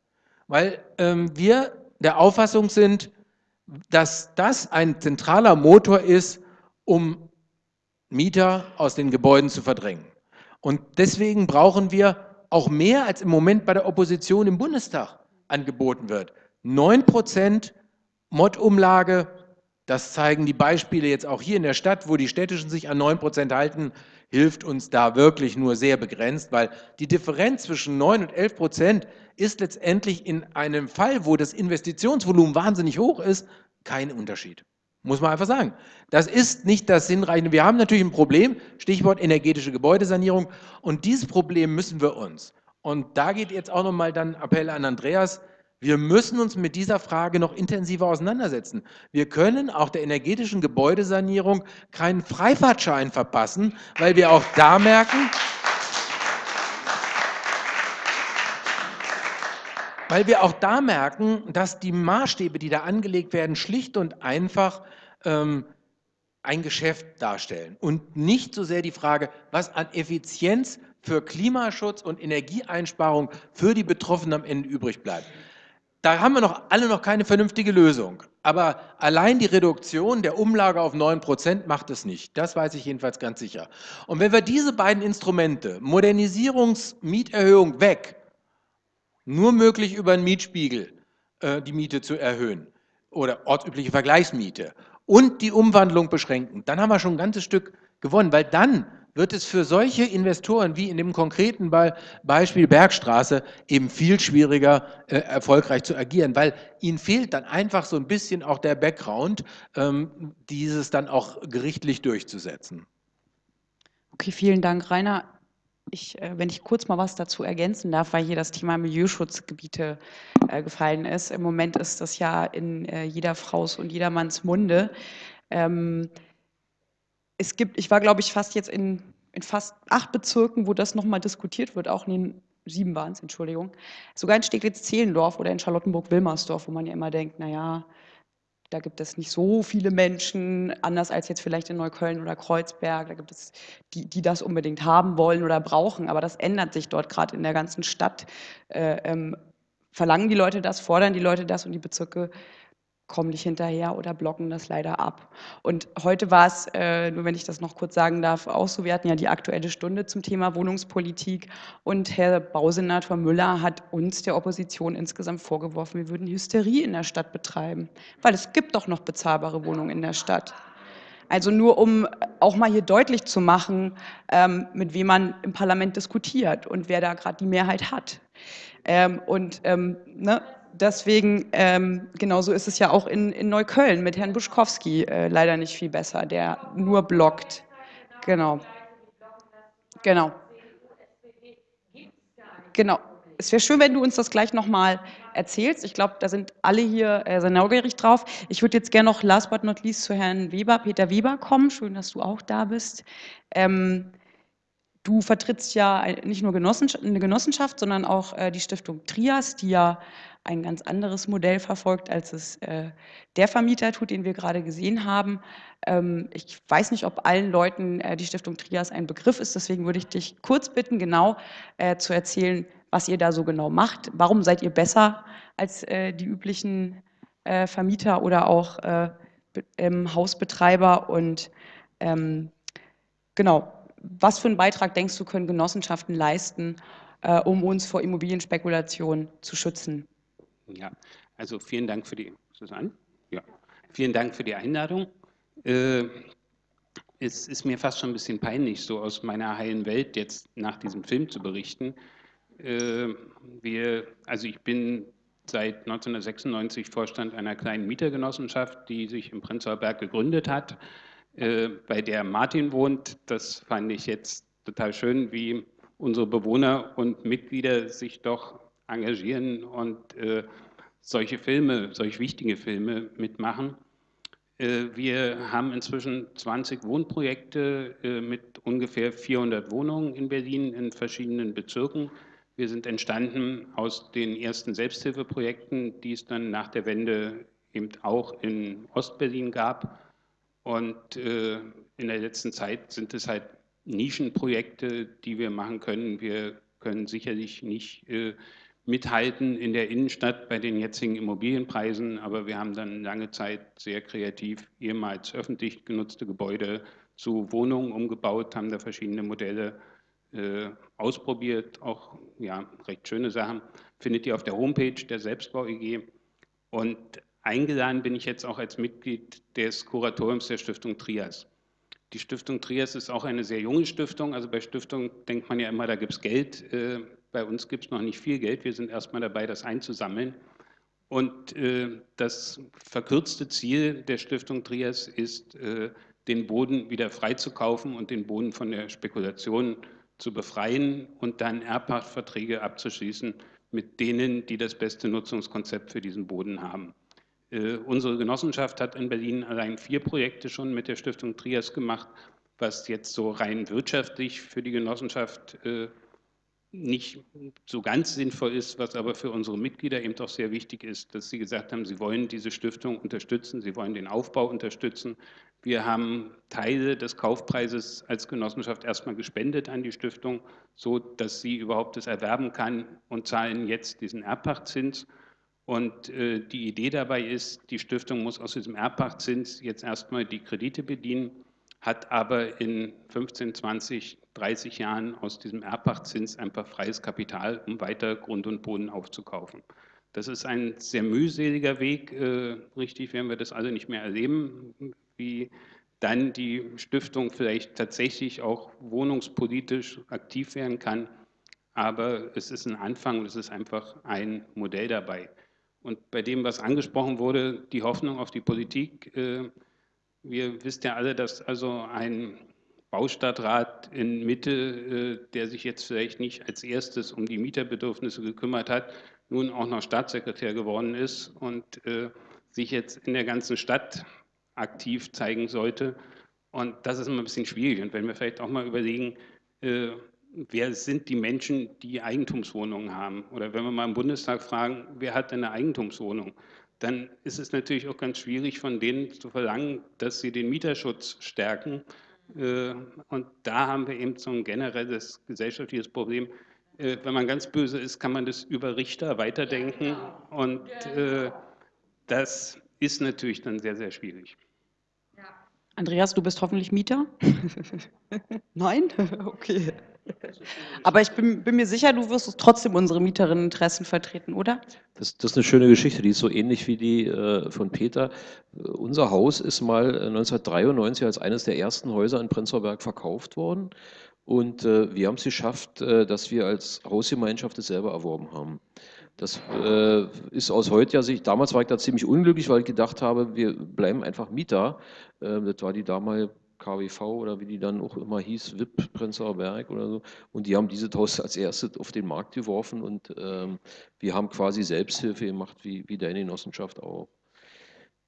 weil ähm, wir der Auffassung sind, dass das ein zentraler Motor ist, um Mieter aus den Gebäuden zu verdrängen. Und deswegen brauchen wir auch mehr als im Moment bei der Opposition im Bundestag angeboten wird. 9 Prozent Mod-Umlage, das zeigen die Beispiele jetzt auch hier in der Stadt, wo die Städtischen sich an 9 Prozent halten, hilft uns da wirklich nur sehr begrenzt, weil die Differenz zwischen 9 und 11 Prozent ist letztendlich in einem Fall, wo das Investitionsvolumen wahnsinnig hoch ist, kein Unterschied. Muss man einfach sagen. Das ist nicht das Hinreichende. Wir haben natürlich ein Problem, Stichwort energetische Gebäudesanierung. Und dieses Problem müssen wir uns. Und da geht jetzt auch nochmal dann Appell an Andreas. Wir müssen uns mit dieser Frage noch intensiver auseinandersetzen. Wir können auch der energetischen Gebäudesanierung keinen Freifahrtschein verpassen, weil wir auch da merken, weil wir auch da merken, dass die Maßstäbe, die da angelegt werden, schlicht und einfach ähm, ein Geschäft darstellen und nicht so sehr die Frage, was an Effizienz für Klimaschutz und Energieeinsparung für die Betroffenen am Ende übrig bleibt. Da haben wir noch alle noch keine vernünftige Lösung. Aber allein die Reduktion der Umlage auf 9% macht es nicht. Das weiß ich jedenfalls ganz sicher. Und wenn wir diese beiden Instrumente, Modernisierungsmieterhöhung weg, nur möglich über einen Mietspiegel äh, die Miete zu erhöhen oder ortsübliche Vergleichsmiete und die Umwandlung beschränken, dann haben wir schon ein ganzes Stück gewonnen, weil dann wird es für solche Investoren wie in dem konkreten Beispiel Bergstraße eben viel schwieriger, äh, erfolgreich zu agieren, weil ihnen fehlt dann einfach so ein bisschen auch der Background, ähm, dieses dann auch gerichtlich durchzusetzen. Okay, vielen Dank, Rainer. Ich, äh, wenn ich kurz mal was dazu ergänzen darf, weil hier das Thema Milieuschutzgebiete äh, gefallen ist. Im Moment ist das ja in äh, jeder Fraus und jedermanns Munde. Ähm, es gibt, ich war glaube ich fast jetzt in, in fast acht Bezirken, wo das nochmal diskutiert wird, auch in den sieben waren es, Entschuldigung, sogar in Steglitz-Zehlendorf oder in Charlottenburg-Wilmersdorf, wo man ja immer denkt, naja, da gibt es nicht so viele Menschen, anders als jetzt vielleicht in Neukölln oder Kreuzberg, da gibt es die, die das unbedingt haben wollen oder brauchen, aber das ändert sich dort gerade in der ganzen Stadt. Äh, ähm, verlangen die Leute das, fordern die Leute das und die Bezirke kommen nicht hinterher oder blocken das leider ab. Und heute war es, äh, nur wenn ich das noch kurz sagen darf, auch so, wir hatten ja die Aktuelle Stunde zum Thema Wohnungspolitik und Herr Bausenator Müller hat uns, der Opposition, insgesamt vorgeworfen, wir würden Hysterie in der Stadt betreiben, weil es gibt doch noch bezahlbare Wohnungen in der Stadt. Also nur um auch mal hier deutlich zu machen, ähm, mit wem man im Parlament diskutiert und wer da gerade die Mehrheit hat. Ähm, und ähm, ne, deswegen, ähm, genauso ist es ja auch in, in Neukölln mit Herrn Buschkowski äh, leider nicht viel besser, der nur blockt. Genau. Genau. Genau. es wäre schön, wenn du uns das gleich nochmal erzählst. Ich glaube, da sind alle hier äh, sehr neugierig drauf. Ich würde jetzt gerne noch last but not least zu Herrn Weber, Peter Weber kommen. Schön, dass du auch da bist. Ähm, du vertrittst ja nicht nur Genossenschaft, eine Genossenschaft, sondern auch äh, die Stiftung Trias, die ja ein ganz anderes Modell verfolgt, als es äh, der Vermieter tut, den wir gerade gesehen haben. Ähm, ich weiß nicht, ob allen Leuten äh, die Stiftung Trias ein Begriff ist, deswegen würde ich dich kurz bitten, genau äh, zu erzählen, was ihr da so genau macht. Warum seid ihr besser als äh, die üblichen äh, Vermieter oder auch äh, ähm, Hausbetreiber und ähm, genau, was für einen Beitrag denkst du, können Genossenschaften leisten, äh, um uns vor Immobilienspekulation zu schützen? Ja, also vielen Dank für die, Susanne? Ja, vielen Dank für die Einladung. Äh, es ist mir fast schon ein bisschen peinlich, so aus meiner heilen Welt jetzt nach diesem Film zu berichten. Äh, wir, also ich bin seit 1996 Vorstand einer kleinen Mietergenossenschaft, die sich im Prenzlauer Berg gegründet hat, äh, bei der Martin wohnt. Das fand ich jetzt total schön, wie unsere Bewohner und Mitglieder sich doch engagieren und äh, solche Filme, solch wichtige Filme mitmachen. Äh, wir haben inzwischen 20 Wohnprojekte äh, mit ungefähr 400 Wohnungen in Berlin in verschiedenen Bezirken. Wir sind entstanden aus den ersten Selbsthilfeprojekten, die es dann nach der Wende eben auch in Ostberlin gab. Und äh, in der letzten Zeit sind es halt Nischenprojekte, die wir machen können. Wir können sicherlich nicht äh, mithalten in der Innenstadt bei den jetzigen Immobilienpreisen, aber wir haben dann lange Zeit sehr kreativ ehemals öffentlich genutzte Gebäude zu Wohnungen umgebaut, haben da verschiedene Modelle äh, ausprobiert, auch ja, recht schöne Sachen, findet ihr auf der Homepage der Selbstbau EG. Und eingeladen bin ich jetzt auch als Mitglied des Kuratoriums der Stiftung Trias. Die Stiftung Trias ist auch eine sehr junge Stiftung. Also bei Stiftung denkt man ja immer, da gibt es Geld. Bei uns gibt es noch nicht viel Geld. Wir sind erstmal dabei, das einzusammeln. Und äh, das verkürzte Ziel der Stiftung Trias ist, äh, den Boden wieder freizukaufen und den Boden von der Spekulation zu befreien und dann Erbpachtverträge abzuschließen mit denen, die das beste Nutzungskonzept für diesen Boden haben. Äh, unsere Genossenschaft hat in Berlin allein vier Projekte schon mit der Stiftung Trias gemacht, was jetzt so rein wirtschaftlich für die Genossenschaft äh, nicht so ganz sinnvoll ist, was aber für unsere Mitglieder eben doch sehr wichtig ist, dass sie gesagt haben, sie wollen diese Stiftung unterstützen, sie wollen den Aufbau unterstützen. Wir haben Teile des Kaufpreises als Genossenschaft erstmal gespendet an die Stiftung, so dass sie überhaupt das erwerben kann und zahlen jetzt diesen Erbpachtzins. Und äh, die Idee dabei ist, die Stiftung muss aus diesem Erbpachtzins jetzt erstmal die Kredite bedienen hat aber in 15, 20, 30 Jahren aus diesem Erbpachtzins einfach freies Kapital, um weiter Grund und Boden aufzukaufen. Das ist ein sehr mühseliger Weg. Äh, richtig werden wir das alle nicht mehr erleben, wie dann die Stiftung vielleicht tatsächlich auch wohnungspolitisch aktiv werden kann. Aber es ist ein Anfang und es ist einfach ein Modell dabei. Und bei dem, was angesprochen wurde, die Hoffnung auf die Politik, äh, wir wissen ja alle, dass also ein Baustadtrat in Mitte, äh, der sich jetzt vielleicht nicht als erstes um die Mieterbedürfnisse gekümmert hat, nun auch noch Staatssekretär geworden ist und äh, sich jetzt in der ganzen Stadt aktiv zeigen sollte. Und das ist immer ein bisschen schwierig. Und wenn wir vielleicht auch mal überlegen, äh, wer sind die Menschen, die Eigentumswohnungen haben? Oder wenn wir mal im Bundestag fragen, wer hat eine Eigentumswohnung? dann ist es natürlich auch ganz schwierig, von denen zu verlangen, dass sie den Mieterschutz stärken. Äh, und da haben wir eben so ein generelles gesellschaftliches Problem. Äh, wenn man ganz böse ist, kann man das über Richter weiterdenken. Und äh, das ist natürlich dann sehr, sehr schwierig. Andreas, du bist hoffentlich Mieter? Nein? Okay. Aber ich bin, bin, mir sicher, du wirst trotzdem unsere Mieterinneninteressen vertreten, oder? Das, das, ist eine schöne Geschichte, die ist so ähnlich wie die äh, von Peter. Uh, unser Haus ist mal 1993 als eines der ersten Häuser in Prenzlauer Berg verkauft worden. Und äh, wir haben es geschafft, äh, dass wir als Hausgemeinschaft es selber erworben haben. Das äh, ist aus heutiger Sicht, damals war ich da ziemlich unglücklich, weil ich gedacht habe, wir bleiben einfach Mieter. Äh, das war die damalige KWV oder wie die dann auch immer hieß, WIP Prenzlauer Berg oder so. Und die haben diese Haus als erstes auf den Markt geworfen und ähm, wir haben quasi Selbsthilfe gemacht, wie, wie deine Genossenschaft auch.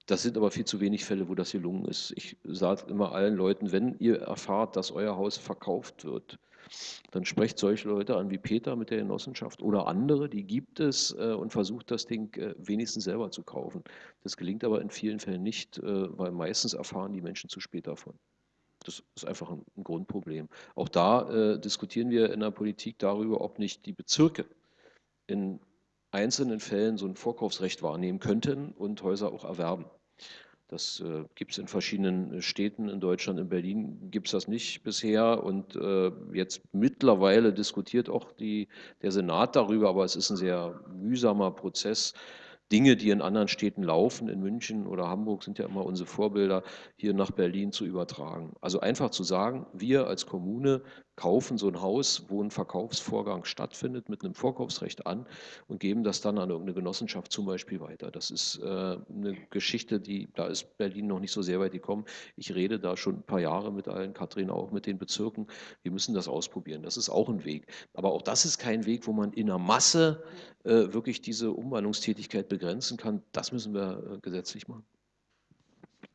Das sind aber viel zu wenig Fälle, wo das gelungen ist. Ich sage immer allen Leuten, wenn ihr erfahrt, dass euer Haus verkauft wird, dann sprecht solche Leute an wie Peter mit der Genossenschaft oder andere, die gibt es äh, und versucht das Ding äh, wenigstens selber zu kaufen. Das gelingt aber in vielen Fällen nicht, äh, weil meistens erfahren die Menschen zu spät davon. Das ist einfach ein, Grundproblem. Auch da diskutieren wir in der Politik darüber, ob nicht die Bezirke in einzelnen Fällen so ein Vorkaufsrecht wahrnehmen könnten und Häuser auch erwerben. Das äh, gibt es in verschiedenen äh, Städten in Deutschland. In Berlin gibt es das nicht bisher. Und äh, jetzt mittlerweile diskutiert auch die, der Senat darüber, aber es ist ein sehr mühsamer Prozess. Dinge, die in anderen Städten laufen, in München oder Hamburg sind ja immer unsere Vorbilder, hier nach Berlin zu übertragen. Also einfach zu sagen, wir als Kommune kaufen so ein Haus, wo ein Verkaufsvorgang stattfindet, mit einem Vorkaufsrecht an und geben das dann an irgendeine Genossenschaft zum Beispiel weiter. Das ist äh, eine Geschichte, die, da ist Berlin noch nicht so sehr weit gekommen. Ich rede da schon ein paar Jahre mit allen, Kathrin auch mit den Bezirken. Wir müssen das ausprobieren. Das ist auch ein Weg. Aber auch das ist kein Weg, wo man in der Masse äh, wirklich diese Umwandlungstätigkeit begrenzen kann. Das müssen wir äh, gesetzlich machen.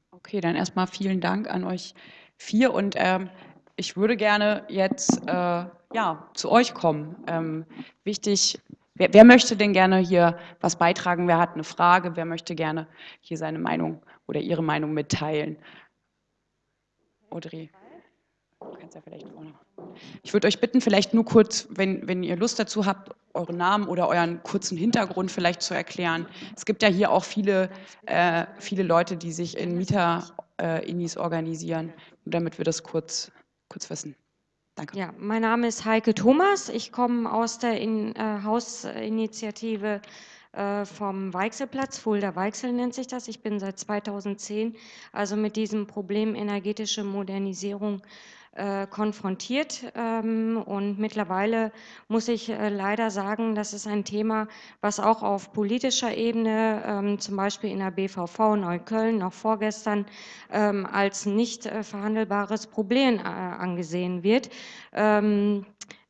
Okay, dann erstmal vielen Dank an euch vier und ähm, ich würde gerne jetzt äh, ja, zu euch kommen. Ähm, wichtig, wer, wer, möchte denn gerne hier was beitragen? Wer hat eine Frage? Wer möchte gerne hier seine Meinung oder ihre Meinung mitteilen? Audrey, du kannst ja vielleicht vorne. Ich würde euch bitten, vielleicht nur kurz, wenn, wenn ihr Lust dazu habt, euren Namen oder euren kurzen Hintergrund vielleicht zu erklären. Es gibt ja hier auch viele, äh, viele Leute, die sich in Mieter-Inis äh, organisieren, damit wir das kurz kurz wissen. Danke. Ja, mein Name ist Heike Thomas. Ich komme aus der in, äh, Hausinitiative äh, vom Weichselplatz, Fulda Weichsel nennt sich das. Ich bin seit 2010 also mit diesem Problem energetische Modernisierung äh, konfrontiert. Ähm, und mittlerweile muss ich äh, leider sagen, das ist ein Thema, was auch auf politischer Ebene, ähm, zum Beispiel in der BVV Neukölln noch vorgestern, ähm, als nicht äh, verhandelbares Problem angesehen wird.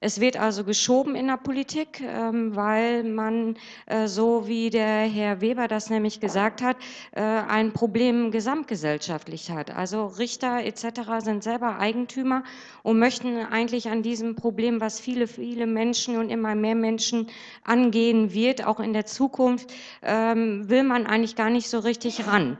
Es wird also geschoben in der Politik, ähm, weil man, äh, so wie der Herr Weber das nämlich gesagt hat, äh, ein Problem gesamtgesellschaftlich hat. Also Richter etc. sind selber Eigentümer und möchten eigentlich an diesem Problem, was viele, viele Menschen und immer mehr Menschen angehen wird, auch in der Zukunft, ähm, will man eigentlich gar nicht so richtig ran.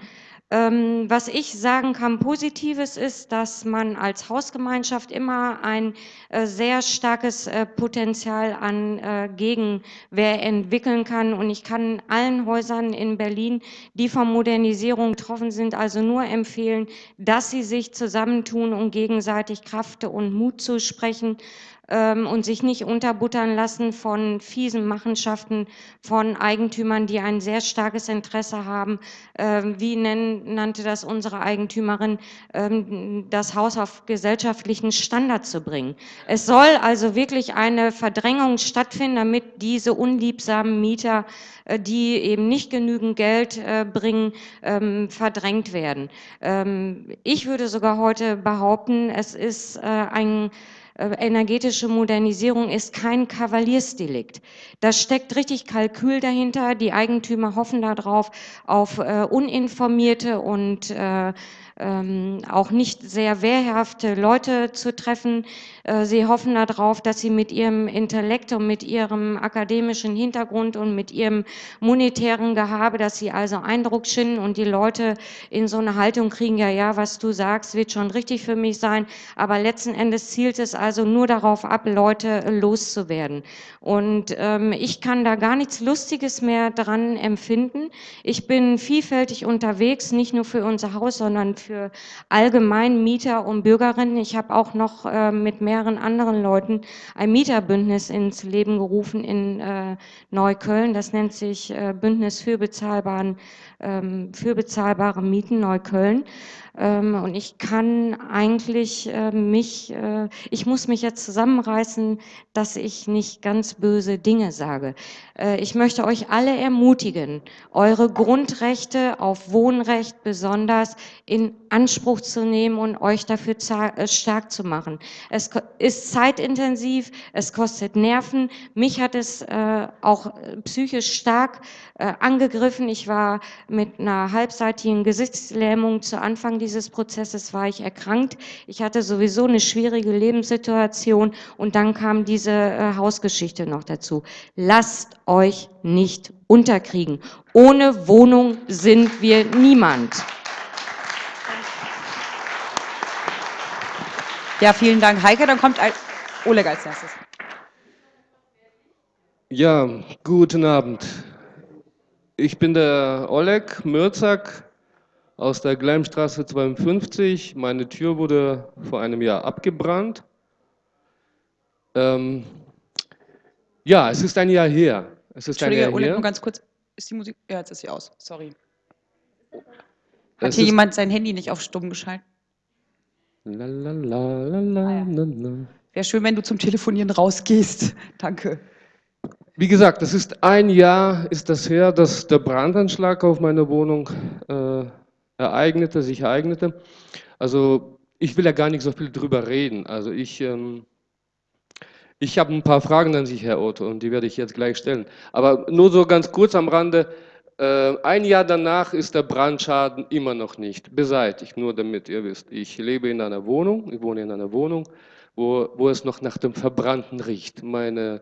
Ähm, was ich sagen kann, Positives ist, dass man als Hausgemeinschaft immer ein äh, sehr starkes äh, Potenzial an äh, Gegenwehr entwickeln kann. Und ich kann allen Häusern in Berlin, die von Modernisierung betroffen sind, also nur empfehlen, dass sie sich zusammentun und gegenseitig Kraft und Mut zu sprechen ähm, und sich nicht unterbuttern lassen von fiesen Machenschaften von Eigentümern, die ein sehr starkes Interesse haben, ähm, wie nennen, nannte das unsere Eigentümerin, ähm, das Haus auf gesellschaftlichen Standard zu bringen. Es soll also wirklich eine Verdrängung stattfinden, damit diese unliebsamen Mieter, äh, die eben nicht genügend Geld äh, bringen, ähm, verdrängt werden. Ähm, ich würde sogar heute behaupten, es ist äh, ein energetische Modernisierung ist kein Kavaliersdelikt. Da steckt richtig Kalkül dahinter. Die Eigentümer hoffen darauf, auf äh, uninformierte und äh, ähm, auch nicht sehr wehrhafte Leute zu treffen. Äh, sie hoffen darauf, dass sie mit ihrem Intellekt und mit ihrem akademischen Hintergrund und mit ihrem monetären Gehabe, dass sie also Eindruck schinden und die Leute in so eine Haltung kriegen, ja, ja, was du sagst, wird schon richtig für mich sein. Aber letzten Endes zielt es also nur darauf ab, Leute loszuwerden. Und ähm, ich kann da gar nichts Lustiges mehr dran empfinden. Ich bin vielfältig unterwegs, nicht nur für unser Haus, sondern für allgemein Mieter und Bürgerinnen. Ich habe auch noch äh, mit mehreren anderen Leuten ein Mieterbündnis ins Leben gerufen in äh, Neukölln. Das nennt sich äh, Bündnis für, bezahlbaren, ähm, für bezahlbare Mieten Neukölln. Ähm, und ich kann eigentlich äh, mich, äh, ich muss mich jetzt zusammenreißen, dass ich nicht ganz böse Dinge sage. Äh, ich möchte euch alle ermutigen, eure Grundrechte auf Wohnrecht besonders in Anspruch zu nehmen und euch dafür äh, stark zu machen. Es ist zeitintensiv, es kostet Nerven. Mich hat es auch psychisch stark angegriffen. Ich war mit einer halbseitigen Gesichtslähmung zu Anfang dieses Prozesses war ich erkrankt. Ich hatte sowieso eine schwierige Lebenssituation und dann kam diese äh, Hausgeschichte noch dazu. Lasst euch nicht unterkriegen. Ohne Wohnung sind wir niemand. Ja, vielen Dank, Heike. Dann kommt Oleg als nächstes. Ja, guten Abend. Ich bin der Oleg Mürzak aus der Gleimstraße 52. Meine Tür wurde vor einem Jahr abgebrannt. Ähm, ja, es ist ein Jahr her. Es ist Entschuldige, ein Jahr Oleg, her. nur ganz kurz. Ist die Musik? Ja, jetzt ist sie aus. Sorry. Hat Es hier jemand sein Handy nicht auf stumm geschaltet? La, la, la, la, la, Ah, ja. Wäre schön, wenn du zum Telefonieren rausgehst. Danke. Wie gesagt, es ist ein Jahr ist das her, dass der Brandanschlag auf meine Wohnung äh, ereignete, sich ereignete. Also ich will ja gar nicht so viel drüber reden. Also ich, ähm, ich habe ein paar Fragen an Sie, Herr Otto, und die werde ich jetzt gleich stellen. Aber nur so ganz kurz am Rande. Äh, ein Jahr danach ist der Brandschaden immer noch nicht beseitigt, nur damit ihr wisst. Ich lebe in einer Wohnung, ich wohne in einer Wohnung, wo, wo es noch nach dem Verbrannten riecht. Meine,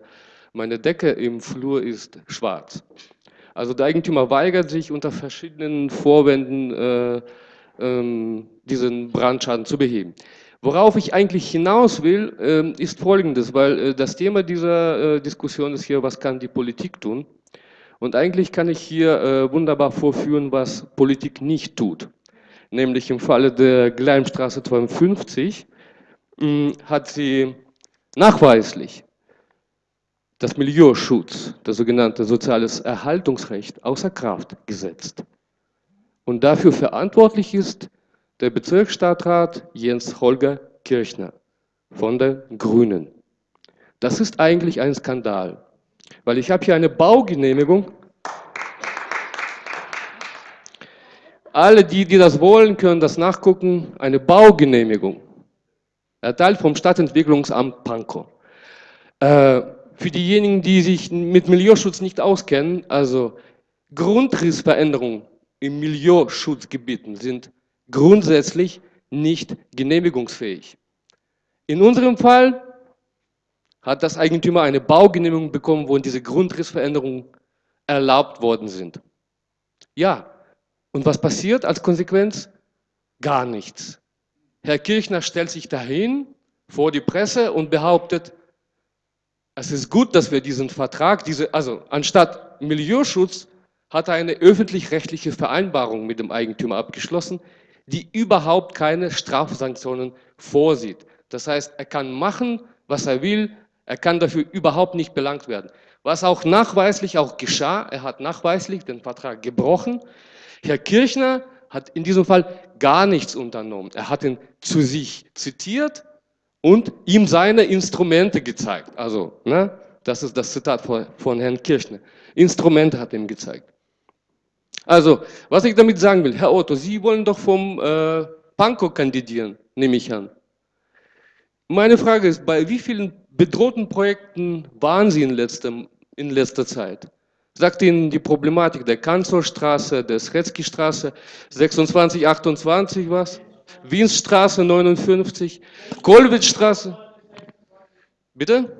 meine Decke im Flur ist schwarz. Also der Eigentümer weigert sich unter verschiedenen Vorwänden, äh, ähm, diesen Brandschaden zu beheben. Worauf ich eigentlich hinaus will, ähm, ist Folgendes, weil äh, das Thema dieser äh, Diskussion ist hier, was kann die Politik tun? Und eigentlich kann ich hier äh, wunderbar vorführen, was Politik nicht tut. Nämlich im Falle der Gleimstraße 52 mh, hat sie nachweislich das Milieuschutz, das sogenannte soziales Erhaltungsrecht, außer Kraft gesetzt. Und dafür verantwortlich ist der Bezirksstadtrat Jens Holger Kirchner von der Grünen. Das ist eigentlich ein Skandal, weil ich habe hier eine Baugenehmigung. Alle, die, die das wollen, können das nachgucken. Eine Baugenehmigung, erteilt vom Stadtentwicklungsamt Pankow. Äh, für diejenigen, die sich mit Milieuschutz nicht auskennen, also Grundrissveränderungen in Milieuschutzgebieten sind grundsätzlich nicht genehmigungsfähig. In unserem Fall hat das Eigentümer eine Baugenehmigung bekommen, wo diese Grundrissveränderungen erlaubt worden sind. Ja, und was passiert als Konsequenz? Gar nichts. Herr Kirchner stellt sich dahin vor die Presse und behauptet, es ist gut, dass wir diesen Vertrag, diese, also anstatt Milieuschutz, hat er eine öffentlich-rechtliche Vereinbarung mit dem Eigentümer abgeschlossen, die überhaupt keine Strafsanktionen vorsieht. Das heißt, er kann machen, was er will, er kann dafür überhaupt nicht belangt werden. Was auch nachweislich auch geschah, er hat nachweislich den Vertrag gebrochen. Herr Kirchner hat in diesem Fall gar nichts unternommen. Er hat ihn zu sich zitiert und ihm seine Instrumente gezeigt. Also, ne, das ist das Zitat von, von Herrn Kirchner. Instrumente hat ihm gezeigt. Also, was ich damit sagen will, Herr Otto, Sie wollen doch vom äh, Pankow kandidieren, nehme ich an. Meine Frage ist, bei wie vielen bedrohten Projekten waren Sie in, letztem, in letzter Zeit? Sagt Ihnen die Problematik der Kanzlerstraße, der Sretzky-Straße, 2628 was? Wienstraße 59, Kollwitzstraße. Bitte?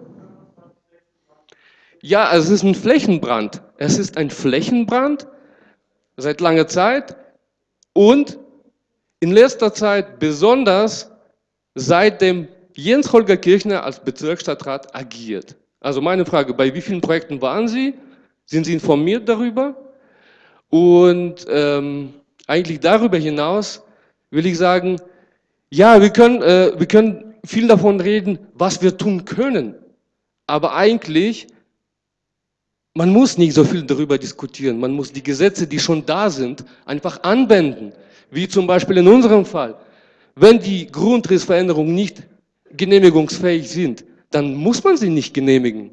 Ja, es ist ein Flächenbrand. Es ist ein Flächenbrand seit langer Zeit und in letzter Zeit besonders seitdem Jens Holger Kirchner als Bezirksstadtrat agiert. Also meine Frage, bei wie vielen Projekten waren Sie? Sind Sie informiert darüber? Und ähm, eigentlich darüber hinaus will ich sagen, ja, wir können, äh, wir können viel davon reden, was wir tun können. Aber eigentlich, man muss nicht so viel darüber diskutieren. Man muss die Gesetze, die schon da sind, einfach anwenden. Wie zum Beispiel in unserem Fall. Wenn die Grundrissveränderungen nicht genehmigungsfähig sind, dann muss man sie nicht genehmigen.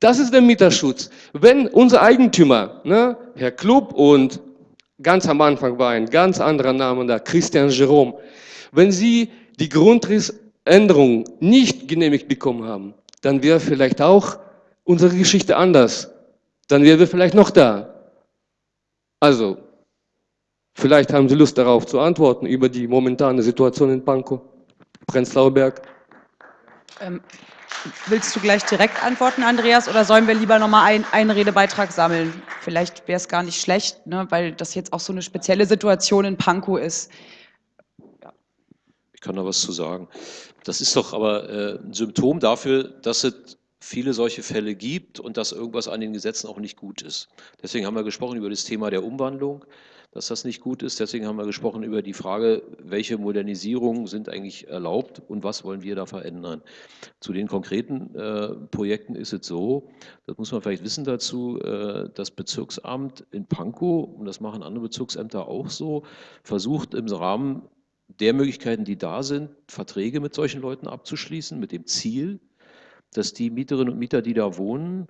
Das ist der Mieterschutz. Wenn unser Eigentümer, ne, Herr Klub und Ganz am Anfang war ein ganz anderer Name da, Christian Jerome. Wenn Sie die Grundrissänderung nicht genehmigt bekommen haben, dann wäre vielleicht auch unsere Geschichte anders. Dann wären wir vielleicht noch da. Also, vielleicht haben Sie Lust darauf zu antworten über die momentane Situation in Pankow, Prenzlauer Berg. Ähm, willst du gleich direkt antworten, Andreas, oder sollen wir lieber nochmal ein, einen Redebeitrag sammeln? Vielleicht wäre es gar nicht schlecht, ne, weil das jetzt auch so eine spezielle Situation in Pankow ist. Ich kann da was zu sagen. Das ist doch aber äh, ein Symptom dafür, dass es viele solche Fälle gibt und dass irgendwas an den Gesetzen auch nicht gut ist. Deswegen haben wir gesprochen über das Thema der Umwandlung dass das nicht gut ist. Deswegen haben wir gesprochen über die Frage, welche Modernisierungen sind eigentlich erlaubt und was wollen wir da verändern. Zu den konkreten äh, Projekten ist es so, das muss man vielleicht wissen dazu, äh, das Bezirksamt in Pankow, und das machen andere Bezirksämter auch so, versucht im Rahmen der Möglichkeiten, die da sind, Verträge mit solchen Leuten abzuschließen, mit dem Ziel, dass die Mieterinnen und Mieter, die da wohnen,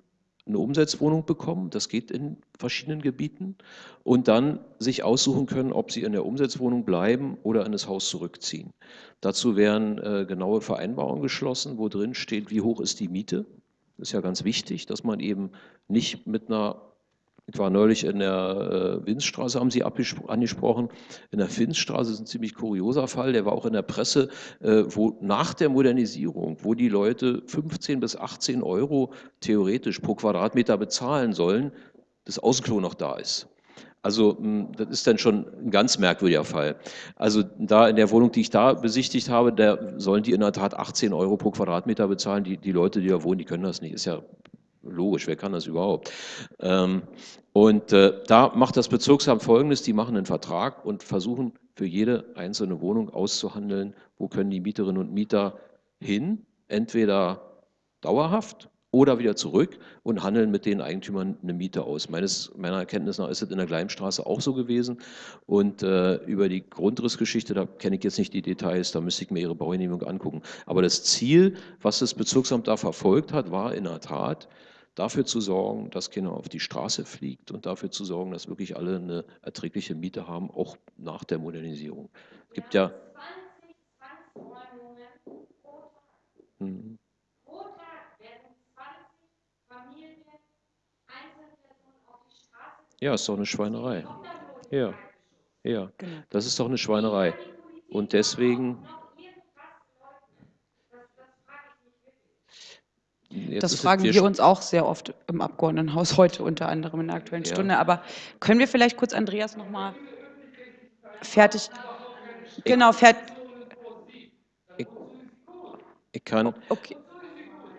eine Umsetzwohnung bekommen, das geht in verschiedenen Gebieten, und dann sich aussuchen können, ob sie in der Umsetzwohnung bleiben oder in das Haus zurückziehen. Dazu werden äh, genaue Vereinbarungen geschlossen, wo drin steht, wie hoch ist die Miete. Das ist ja ganz wichtig, dass man eben nicht mit einer ich war neulich in der äh, Winzstraße, haben Sie angesprochen. In der Finzstraße ist ein ziemlich kurioser Fall, der war auch in der Presse, äh, wo nach der Modernisierung, wo die Leute 15 bis 18 Euro theoretisch pro Quadratmeter bezahlen sollen, das Außenklo noch da ist. Also hm, das ist dann schon ein ganz merkwürdiger Fall. Also da in der Wohnung, die ich da besichtigt habe, da sollen die in der Tat 18 Euro pro Quadratmeter bezahlen. Die, die Leute, die da wohnen, die können das nicht. Ist ja Logisch, wer kann das überhaupt? Ähm, und äh, da macht das Bezirksamt Folgendes, die machen einen Vertrag und versuchen für jede einzelne Wohnung auszuhandeln, wo können die Mieterinnen und Mieter hin, entweder dauerhaft oder wieder zurück und handeln mit den Eigentümern eine Miete aus. Meines, meiner Erkenntnis nach ist es in der Gleimstraße auch so gewesen. Und äh, über die Grundrissgeschichte, da kenne ich jetzt nicht die Details, da müsste ich mir Ihre Baugenehmigung angucken. Aber das Ziel, was das Bezirksamt da verfolgt hat, war in der Tat, dafür zu sorgen, dass keiner auf die Straße fliegt und dafür zu sorgen, dass wirklich alle eine erträgliche Miete haben, auch nach der Modernisierung. Es gibt ja... Hm. Ja, ist doch eine Schweinerei. Ja, ja, genau. das ist doch eine Schweinerei. Und deswegen... Jetzt das fragen wir, uns auch sehr oft im Abgeordnetenhaus heute, unter anderem in der Aktuellen ja. Stunde. Aber können wir vielleicht kurz Andreas noch mal fertig... Genau, fertig... Ich, ich kann... Okay.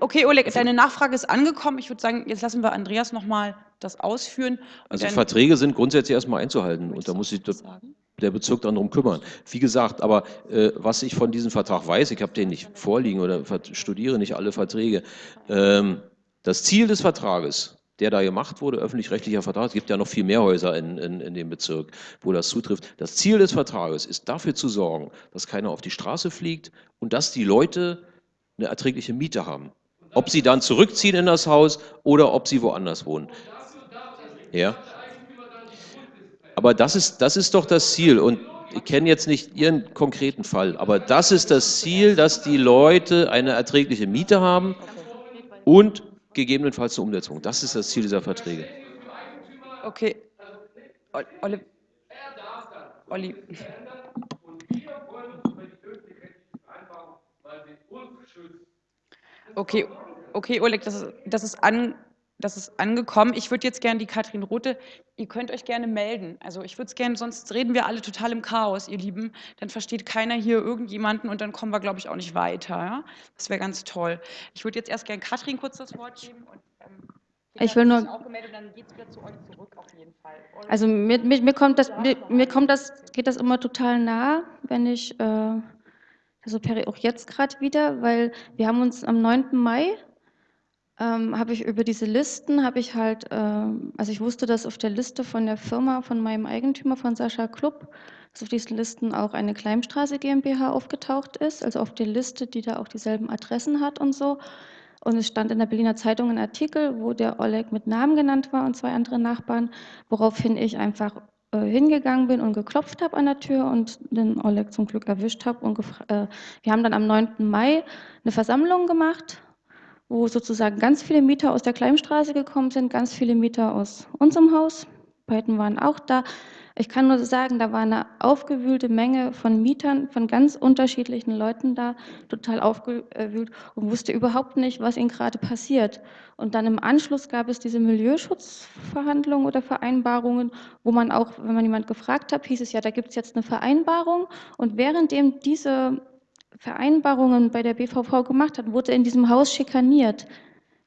Okay, Oleg, deine Nachfrage ist angekommen. Ich würde sagen, jetzt lassen wir Andreas noch mal das ausführen. Also Verträge sind grundsätzlich erstmal einzuhalten und da muss sich der Bezirk dann darum kümmern. Wie gesagt, aber äh, was ich von diesem Vertrag weiß, ich habe den nicht vorliegen oder studiere nicht alle Verträge, ähm, das Ziel des Vertrages, der da gemacht wurde, öffentlich-rechtlicher Vertrag, es gibt ja noch viel mehr Häuser in, in, in dem Bezirk, wo das zutrifft. Das Ziel des Vertrages ist dafür zu sorgen, dass keiner auf die Straße fliegt und dass die Leute eine erträgliche Miete haben. Ob sie dann zurückziehen in das Haus oder ob sie woanders wohnen. Ja. Aber das ist, das ist doch das Ziel. Und ich kenne jetzt nicht Ihren konkreten Fall, aber das ist das Ziel, dass die Leute eine erträgliche Miete haben und gegebenenfalls eine Umsetzung. Das ist das Ziel dieser Verträge. Okay. Olli. Olli. Okay, okay, Oleg, das ist, das ist, an, das ist angekommen. Ich würde jetzt gerne die Katrin Rote, ihr könnt euch gerne melden. Also ich würde es gerne, sonst reden wir alle total im Chaos, ihr Lieben. Dann versteht keiner hier irgendjemanden und dann kommen wir, glaube ich, auch nicht weiter. Ja? Das wäre ganz toll. Ich würde jetzt erst gerne Katrin kurz das Wort geben. Und, ähm, ich will nur. Also mir, mir, mir, kommt das, mir, mir, kommt das, geht das immer total nah, wenn ich äh, also auch jetzt gerade wieder, weil wir haben uns am 9. Mai, ähm, habe ich über diese Listen, habe ich halt, ähm, also ich wusste, dass auf der Liste von der Firma, von meinem Eigentümer, von Sascha Klubb, dass auf diesen Listen auch eine Kleimstraße GmbH aufgetaucht ist, also auf der Liste, die da auch dieselben Adressen hat und so. Und es stand in der Berliner Zeitung ein Artikel, wo der Oleg mit Namen genannt war und zwei andere Nachbarn, woraufhin ich einfach äh, hingegangen bin und geklopft habe an der Tür und den Oleg zum Glück erwischt habe. Äh, wir haben dann am 9. Mai eine Versammlung gemacht, wo sozusagen ganz viele Mieter aus der Kleimstraße gekommen sind, ganz viele Mieter aus unserem Haus. Beiden waren auch da. Ich kann nur sagen, da war eine aufgewühlte Menge von Mietern, von ganz unterschiedlichen Leuten da, total aufgewühlt und wusste überhaupt nicht, was ihnen gerade passiert. Und dann im Anschluss gab es diese Milieuschutzverhandlungen oder Vereinbarungen, wo man auch, wenn man jemand gefragt hat, hieß es ja, da gibt es jetzt eine Vereinbarung. Und währenddem diese Vereinbarungen bei der BVV gemacht hat, wurde in diesem Haus schikaniert,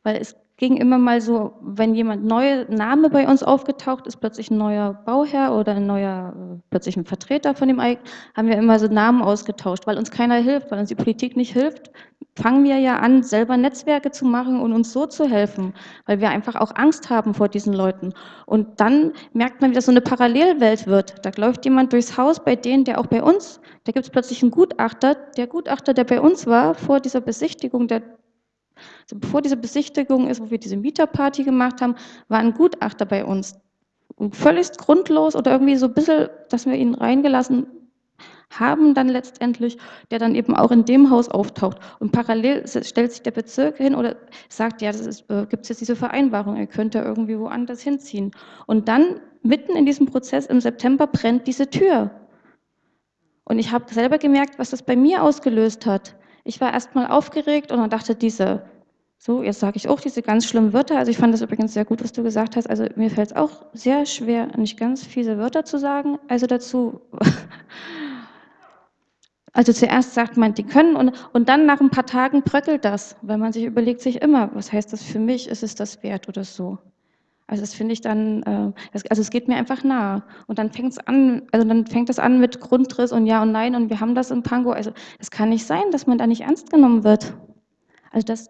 weil es ging immer mal so, wenn jemand neue Name bei uns aufgetaucht ist, plötzlich ein neuer Bauherr oder ein neuer, äh, plötzlich ein Vertreter von dem Eig, haben wir immer so Namen ausgetauscht, weil uns keiner hilft, weil uns die Politik nicht hilft, fangen wir ja an, selber Netzwerke zu machen und uns so zu helfen, weil wir einfach auch Angst haben vor diesen Leuten. Und dann merkt man, wie das so eine Parallelwelt wird. Da läuft jemand durchs Haus bei denen, der auch bei uns, da gibt es plötzlich einen Gutachter. Der Gutachter, der bei uns war, vor dieser Besichtigung, der also bevor diese Besichtigung ist, wo wir diese Mieterparty gemacht haben, war ein Gutachter bei uns. Und völlig grundlos oder irgendwie so ein bisschen, dass wir ihn reingelassen haben dann letztendlich, der dann eben auch in dem Haus auftaucht. Und parallel stellt sich der Bezirk hin oder sagt, ja, es äh, gibt jetzt diese Vereinbarung, er könnte irgendwie woanders hinziehen. Und dann, mitten in diesem Prozess im September, brennt diese Tür. Und ich habe selber gemerkt, was das bei mir ausgelöst hat. Ich war erstmal aufgeregt und dann dachte diese, so, jetzt sage ich auch diese ganz schlimmen Wörter. Also ich fand das übrigens sehr gut, was du gesagt hast. Also mir fällt es auch sehr schwer, nicht ganz fiese Wörter zu sagen. Also dazu, also zuerst sagt man, die können und, und dann nach ein paar Tagen bröckelt das, weil man sich überlegt sich immer, was heißt das für mich? Ist es das wert oder so? Also das finde ich dann, äh, also es geht mir einfach nahe. Und dann fängt es an, also dann fängt es an mit Grundriss und Ja und Nein und wir haben das im Pango. Also es kann nicht sein, dass man da nicht ernst genommen wird. Also dass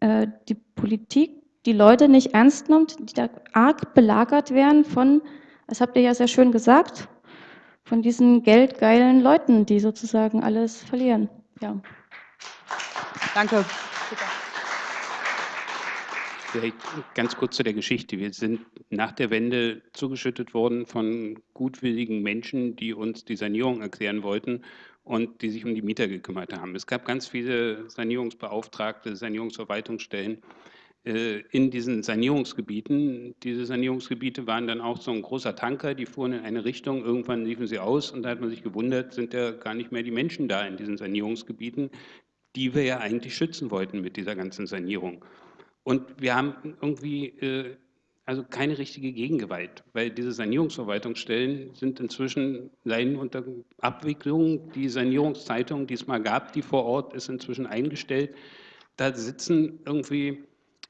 äh, die Politik die Leute nicht ernst nimmt, die da arg belagert werden von, das habt ihr ja sehr schön gesagt, von diesen geldgeilen Leuten, die sozusagen alles verlieren. Ja. Danke. Vielleicht ganz kurz zu der Geschichte. Wir sind nach der Wende zugeschüttet worden von gutwilligen Menschen, die uns die Sanierung erklären wollten und die sich um die Mieter gekümmert haben. Es gab ganz viele Sanierungsbeauftragte, Sanierungsverwaltungsstellen äh, in diesen Sanierungsgebieten. Diese Sanierungsgebiete waren dann auch so ein großer Tanker, die fuhren in eine Richtung, irgendwann liefen sie aus und da hat man sich gewundert, sind ja gar nicht mehr die Menschen da in diesen Sanierungsgebieten, die wir ja eigentlich schützen wollten mit dieser ganzen Sanierung. Und wir haben irgendwie äh, also keine richtige Gegengewalt, weil diese Sanierungsverwaltungsstellen sind inzwischen leiden unter Abwicklung. Die Sanierungszeitung, die es mal gab, die vor Ort, ist inzwischen eingestellt. Da sitzen irgendwie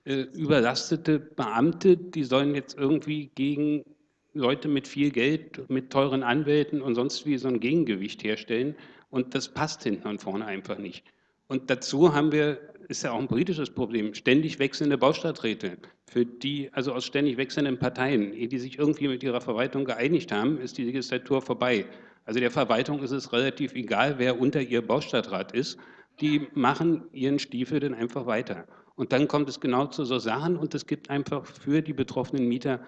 äh, überlastete Beamte, die sollen jetzt irgendwie gegen Leute mit viel Geld, mit teuren Anwälten und sonst wie so ein Gegengewicht herstellen. Und das passt hinten und vorne einfach nicht. Und dazu haben wir ist ja auch ein politisches Problem, ständig wechselnde Baustadträte, für die, also aus ständig wechselnden Parteien, ehe die sich irgendwie mit ihrer Verwaltung geeinigt haben, ist die Legislatur vorbei. Also der Verwaltung ist es relativ egal, wer unter ihr Baustadtrat ist, die machen ihren Stiefel dann einfach weiter. Und dann kommt es genau zu so Sachen und es gibt einfach für die betroffenen Mieter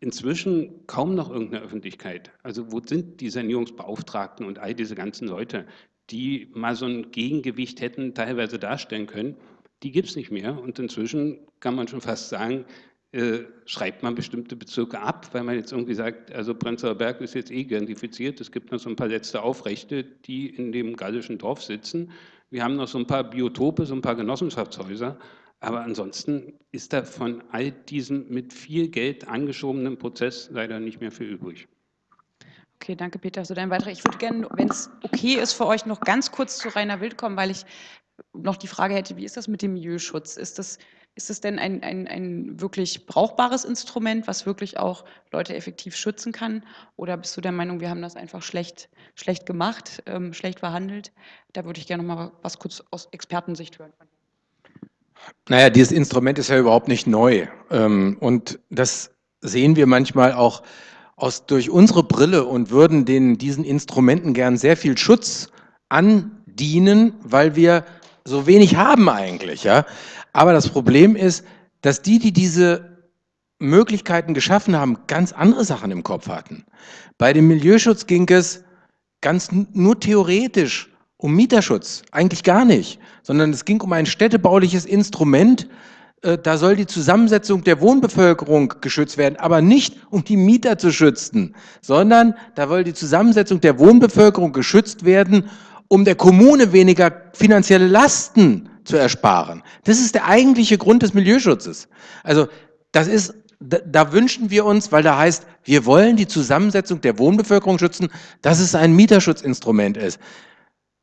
inzwischen kaum noch irgendeine Öffentlichkeit. Also wo sind die Sanierungsbeauftragten und all diese ganzen Leute? Die mal so ein Gegengewicht hätten teilweise darstellen können, die gibt es nicht mehr. Und inzwischen kann man schon fast sagen, äh, schreibt man bestimmte Bezirke ab, weil man jetzt irgendwie sagt, also Prenzlauer Berg ist jetzt eh identifiziert, es gibt noch so ein paar letzte Aufrechte, die in dem gallischen Dorf sitzen. Wir haben noch so ein paar Biotope, so ein paar Genossenschaftshäuser, aber ansonsten ist da von all diesem mit viel Geld angeschobenen Prozess leider nicht mehr viel übrig. Okay, danke Peter für deinen Beitrag. Ich würde gerne, wenn es okay ist für euch, noch ganz kurz zu Rainer Wild kommen, weil ich noch die Frage hätte, wie ist das mit dem Milieuschutz? Ist das, ist das denn ein, ein, ein wirklich brauchbares Instrument, was wirklich auch Leute effektiv schützen kann? Oder bist du der Meinung, wir haben das einfach schlecht, schlecht gemacht, ähm, schlecht verhandelt? Da würde ich gerne noch mal was kurz aus Expertensicht hören. Naja, dieses Instrument ist ja überhaupt nicht neu. Ähm, und das sehen wir manchmal auch aus, durch unsere Brille und würden den, diesen Instrumenten gern sehr viel Schutz andienen, weil wir so wenig haben eigentlich. Ja? Aber das Problem ist, dass die, die diese Möglichkeiten geschaffen haben, ganz andere Sachen im Kopf hatten. Bei dem Milieuschutz ging es ganz nur theoretisch um Mieterschutz, eigentlich gar nicht, sondern es ging um ein städtebauliches Instrument, da soll die Zusammensetzung der Wohnbevölkerung geschützt werden, aber nicht um die Mieter zu schützen, sondern da soll die Zusammensetzung der Wohnbevölkerung geschützt werden, um der Kommune weniger finanzielle Lasten zu ersparen. Das ist der eigentliche Grund des Milieuschutzes. Also das ist da, da, wünschen wir uns, weil da heißt, wir wollen die Zusammensetzung der Wohnbevölkerung schützen, dass es ein Mieterschutzinstrument ist.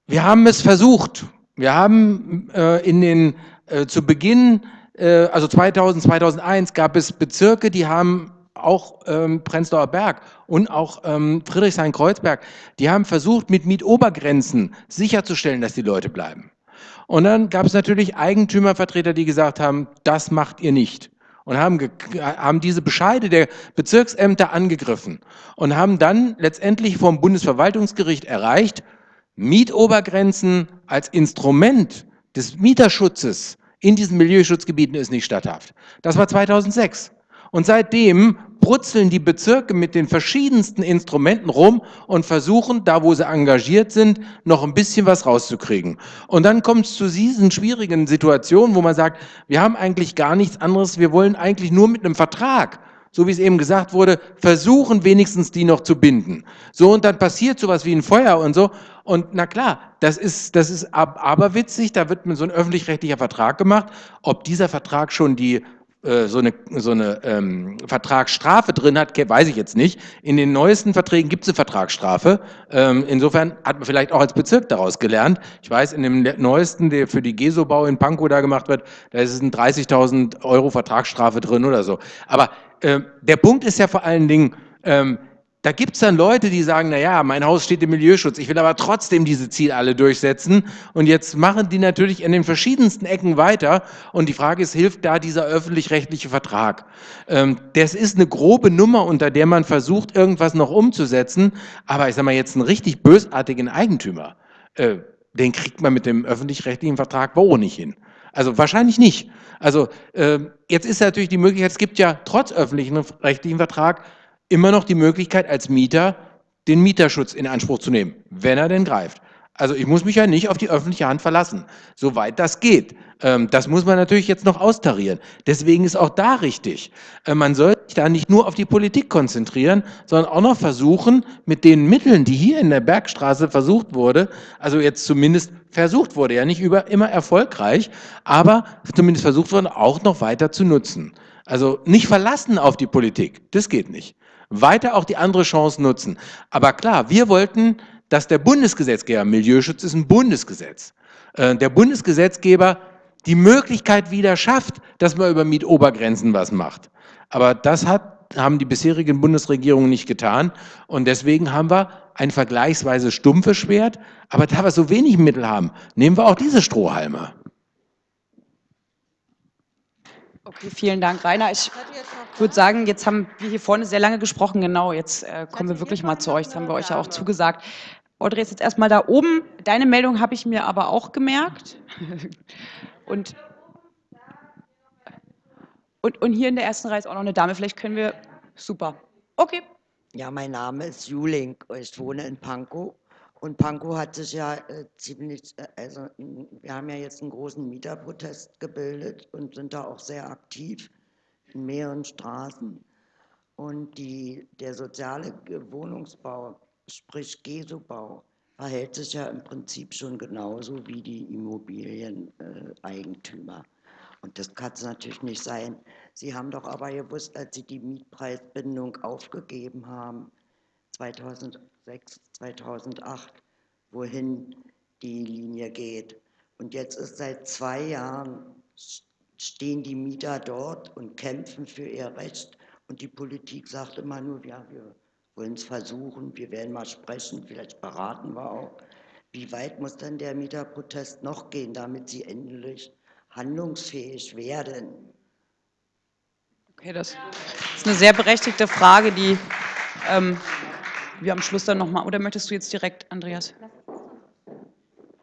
Wir haben es versucht. Wir haben äh, in den, äh, zu Beginn, äh, also 2000, 2001 gab es Bezirke, die haben auch ähm, Prenzlauer Berg und auch ähm, Friedrichshain-Kreuzberg, die haben versucht, mit Mietobergrenzen sicherzustellen, dass die Leute bleiben. Und dann gab es natürlich Eigentümervertreter, die gesagt haben, das macht ihr nicht und haben, haben diese Bescheide der Bezirksämter angegriffen und haben dann letztendlich vom Bundesverwaltungsgericht erreicht, Mietobergrenzen als Instrument des Mieterschutzes in diesen Milieuschutzgebieten ist nicht statthaft. Das war 2006. Und seitdem brutzeln die Bezirke mit den verschiedensten Instrumenten rum und versuchen, da wo sie engagiert sind, noch ein bisschen was rauszukriegen. Und dann kommt es zu diesen schwierigen Situationen, wo man sagt, wir haben eigentlich gar nichts anderes, wir wollen eigentlich nur mit einem Vertrag so wie es eben gesagt wurde, versuchen wenigstens die noch zu binden. So und dann passiert sowas wie ein Feuer und so. Und na klar, das ist, das ist aberwitzig, da wird so ein öffentlich-rechtlicher Vertrag gemacht. Ob dieser Vertrag schon die äh, so eine, so eine ähm, Vertragsstrafe drin hat, weiß ich jetzt nicht. In den neuesten Verträgen gibt es eine Vertragsstrafe. Ähm, insofern hat man vielleicht auch als Bezirk daraus gelernt. Ich weiß, in dem neuesten, der für die GESO-Bau in Pankow da gemacht wird, da ist es ein 30.000 Euro Vertragsstrafe drin oder so. Aber äh, der Punkt ist ja vor allen Dingen, ähm, da gibt es dann Leute, die sagen, na ja, mein Haus steht im Milieuschutz, ich will aber trotzdem diese Ziele alle durchsetzen. Und jetzt machen die natürlich in den verschiedensten Ecken weiter. Und die Frage ist, hilft da dieser öffentlich-rechtliche Vertrag? Ähm, das ist eine grobe Nummer, unter der man versucht, irgendwas noch umzusetzen. Aber ich sage mal, jetzt einen richtig bösartigen Eigentümer, äh, den kriegt man mit dem öffentlich-rechtlichen Vertrag wohl nicht hin. Also wahrscheinlich nicht. Also äh, jetzt ist natürlich die Möglichkeit, es gibt ja trotz öffentlichen rechtlichen Vertrag immer noch die Möglichkeit als Mieter den Mieterschutz in Anspruch zu nehmen, wenn er denn greift. Also ich muss mich ja nicht auf die öffentliche Hand verlassen, soweit das geht. Ähm, das muss man natürlich jetzt noch austarieren. Deswegen ist auch da richtig, äh, man sollte sich da nicht nur auf die Politik konzentrieren, sondern auch noch versuchen, mit den Mitteln, die hier in der Bergstraße versucht wurde, also jetzt zumindest versucht wurde, ja nicht über, immer erfolgreich, aber zumindest versucht wurde, auch noch weiter zu nutzen. Also nicht verlassen auf die Politik, das geht nicht. Weiter auch die andere Chance nutzen. Aber klar, wir wollten dass der Bundesgesetzgeber, Milieuschutz ist ein Bundesgesetz, äh, der Bundesgesetzgeber die Möglichkeit wieder schafft, dass man über Mietobergrenzen was macht. Aber das hat, haben die bisherigen Bundesregierungen nicht getan und deswegen haben wir ein vergleichsweise stumpfes Schwert, aber da wir so wenig Mittel haben, nehmen wir auch diese Strohhalme. Okay, vielen Dank, Rainer. Ich würde sagen, jetzt haben wir hier vorne sehr lange gesprochen. Genau, jetzt äh, kommen wir wirklich mal zu euch. Das haben wir euch ja auch zugesagt. Audrey ist jetzt erstmal da oben. Deine Meldung habe ich mir aber auch gemerkt. Und, und, und hier in der ersten Reihe ist auch noch eine Dame. Vielleicht können wir... Super. Okay. Ja, mein Name ist Juling. Ich wohne in Pankow. Und Pankow hat sich ja äh, ziemlich, äh, also wir haben ja jetzt einen großen Mieterprotest gebildet und sind da auch sehr aktiv in mehreren Straßen. Und die, der soziale Wohnungsbau, sprich GESO-Bau, verhält sich ja im Prinzip schon genauso wie die Immobilieneigentümer. Und das kann es natürlich nicht sein. Sie haben doch aber gewusst, als Sie die Mietpreisbindung aufgegeben haben, 2000, 2006, 2008, wohin die Linie geht. Und jetzt ist seit zwei Jahren, stehen die Mieter dort und kämpfen für ihr Recht. Und die Politik sagt immer nur, ja, wir wollen es versuchen, wir werden mal sprechen, vielleicht beraten wir auch. Wie weit muss denn der Mieterprotest noch gehen, damit sie endlich handlungsfähig werden? Okay, das ist eine sehr berechtigte Frage, die ähm, wir am Schluss dann nochmal, oder möchtest du jetzt direkt, Andreas?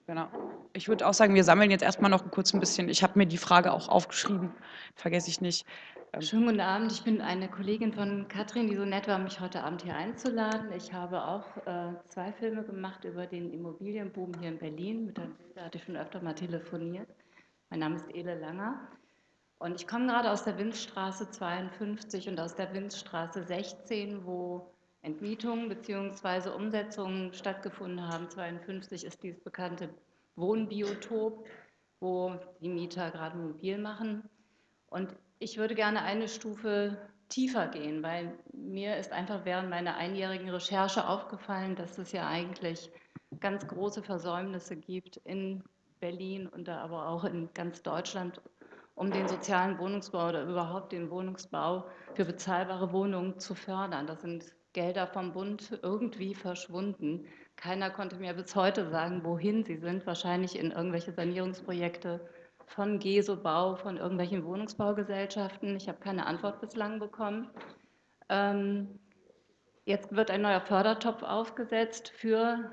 Genau. Ich würde auch sagen, wir sammeln jetzt erstmal noch kurz ein bisschen, ich habe mir die Frage auch aufgeschrieben, vergesse ich nicht. Ähm, Schönen guten Abend. Ich bin eine Kollegin von Katrin, die so nett war, mich heute Abend hier einzuladen. Ich habe auch äh, zwei Filme gemacht über den Immobilienboom hier in Berlin. Mit der Bilder hatte ich schon öfter mal telefoniert. Mein Name ist Ele Langer. Und ich komme gerade aus der Winzstraße 52 und aus der Winzstraße 16, wo Entmietungen bzw. Umsetzungen stattgefunden haben. 52 ist dieses bekannte Wohnbiotop, wo die Mieter gerade mobil machen. Und ich würde gerne eine Stufe tiefer gehen, weil mir ist einfach während meiner einjährigen Recherche aufgefallen, dass es ja eigentlich ganz große Versäumnisse gibt in Berlin und aber auch in ganz Deutschland, um den sozialen Wohnungsbau oder überhaupt den Wohnungsbau für bezahlbare Wohnungen zu fördern. Das sind Gelder vom Bund irgendwie verschwunden. Keiner konnte mir bis heute sagen, wohin sie sind. Wahrscheinlich in irgendwelche Sanierungsprojekte von GESO Bau, von irgendwelchen Wohnungsbaugesellschaften. Ich habe keine Antwort bislang bekommen. Ähm, jetzt wird ein neuer Fördertopf aufgesetzt für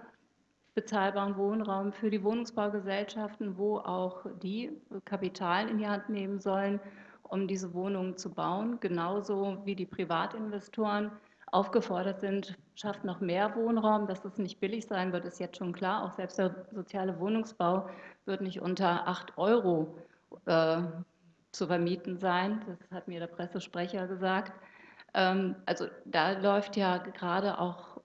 bezahlbaren Wohnraum für die Wohnungsbaugesellschaften, wo auch die Kapital in die Hand nehmen sollen, um diese Wohnungen zu bauen, genauso wie die Privatinvestoren aufgefordert sind, schafft noch mehr Wohnraum. Dass das nicht billig sein wird, ist jetzt schon klar. Auch selbst der soziale Wohnungsbau wird nicht unter 8 Euro äh, zu vermieten sein. Das hat mir der Pressesprecher gesagt. Ähm, also da läuft ja gerade auch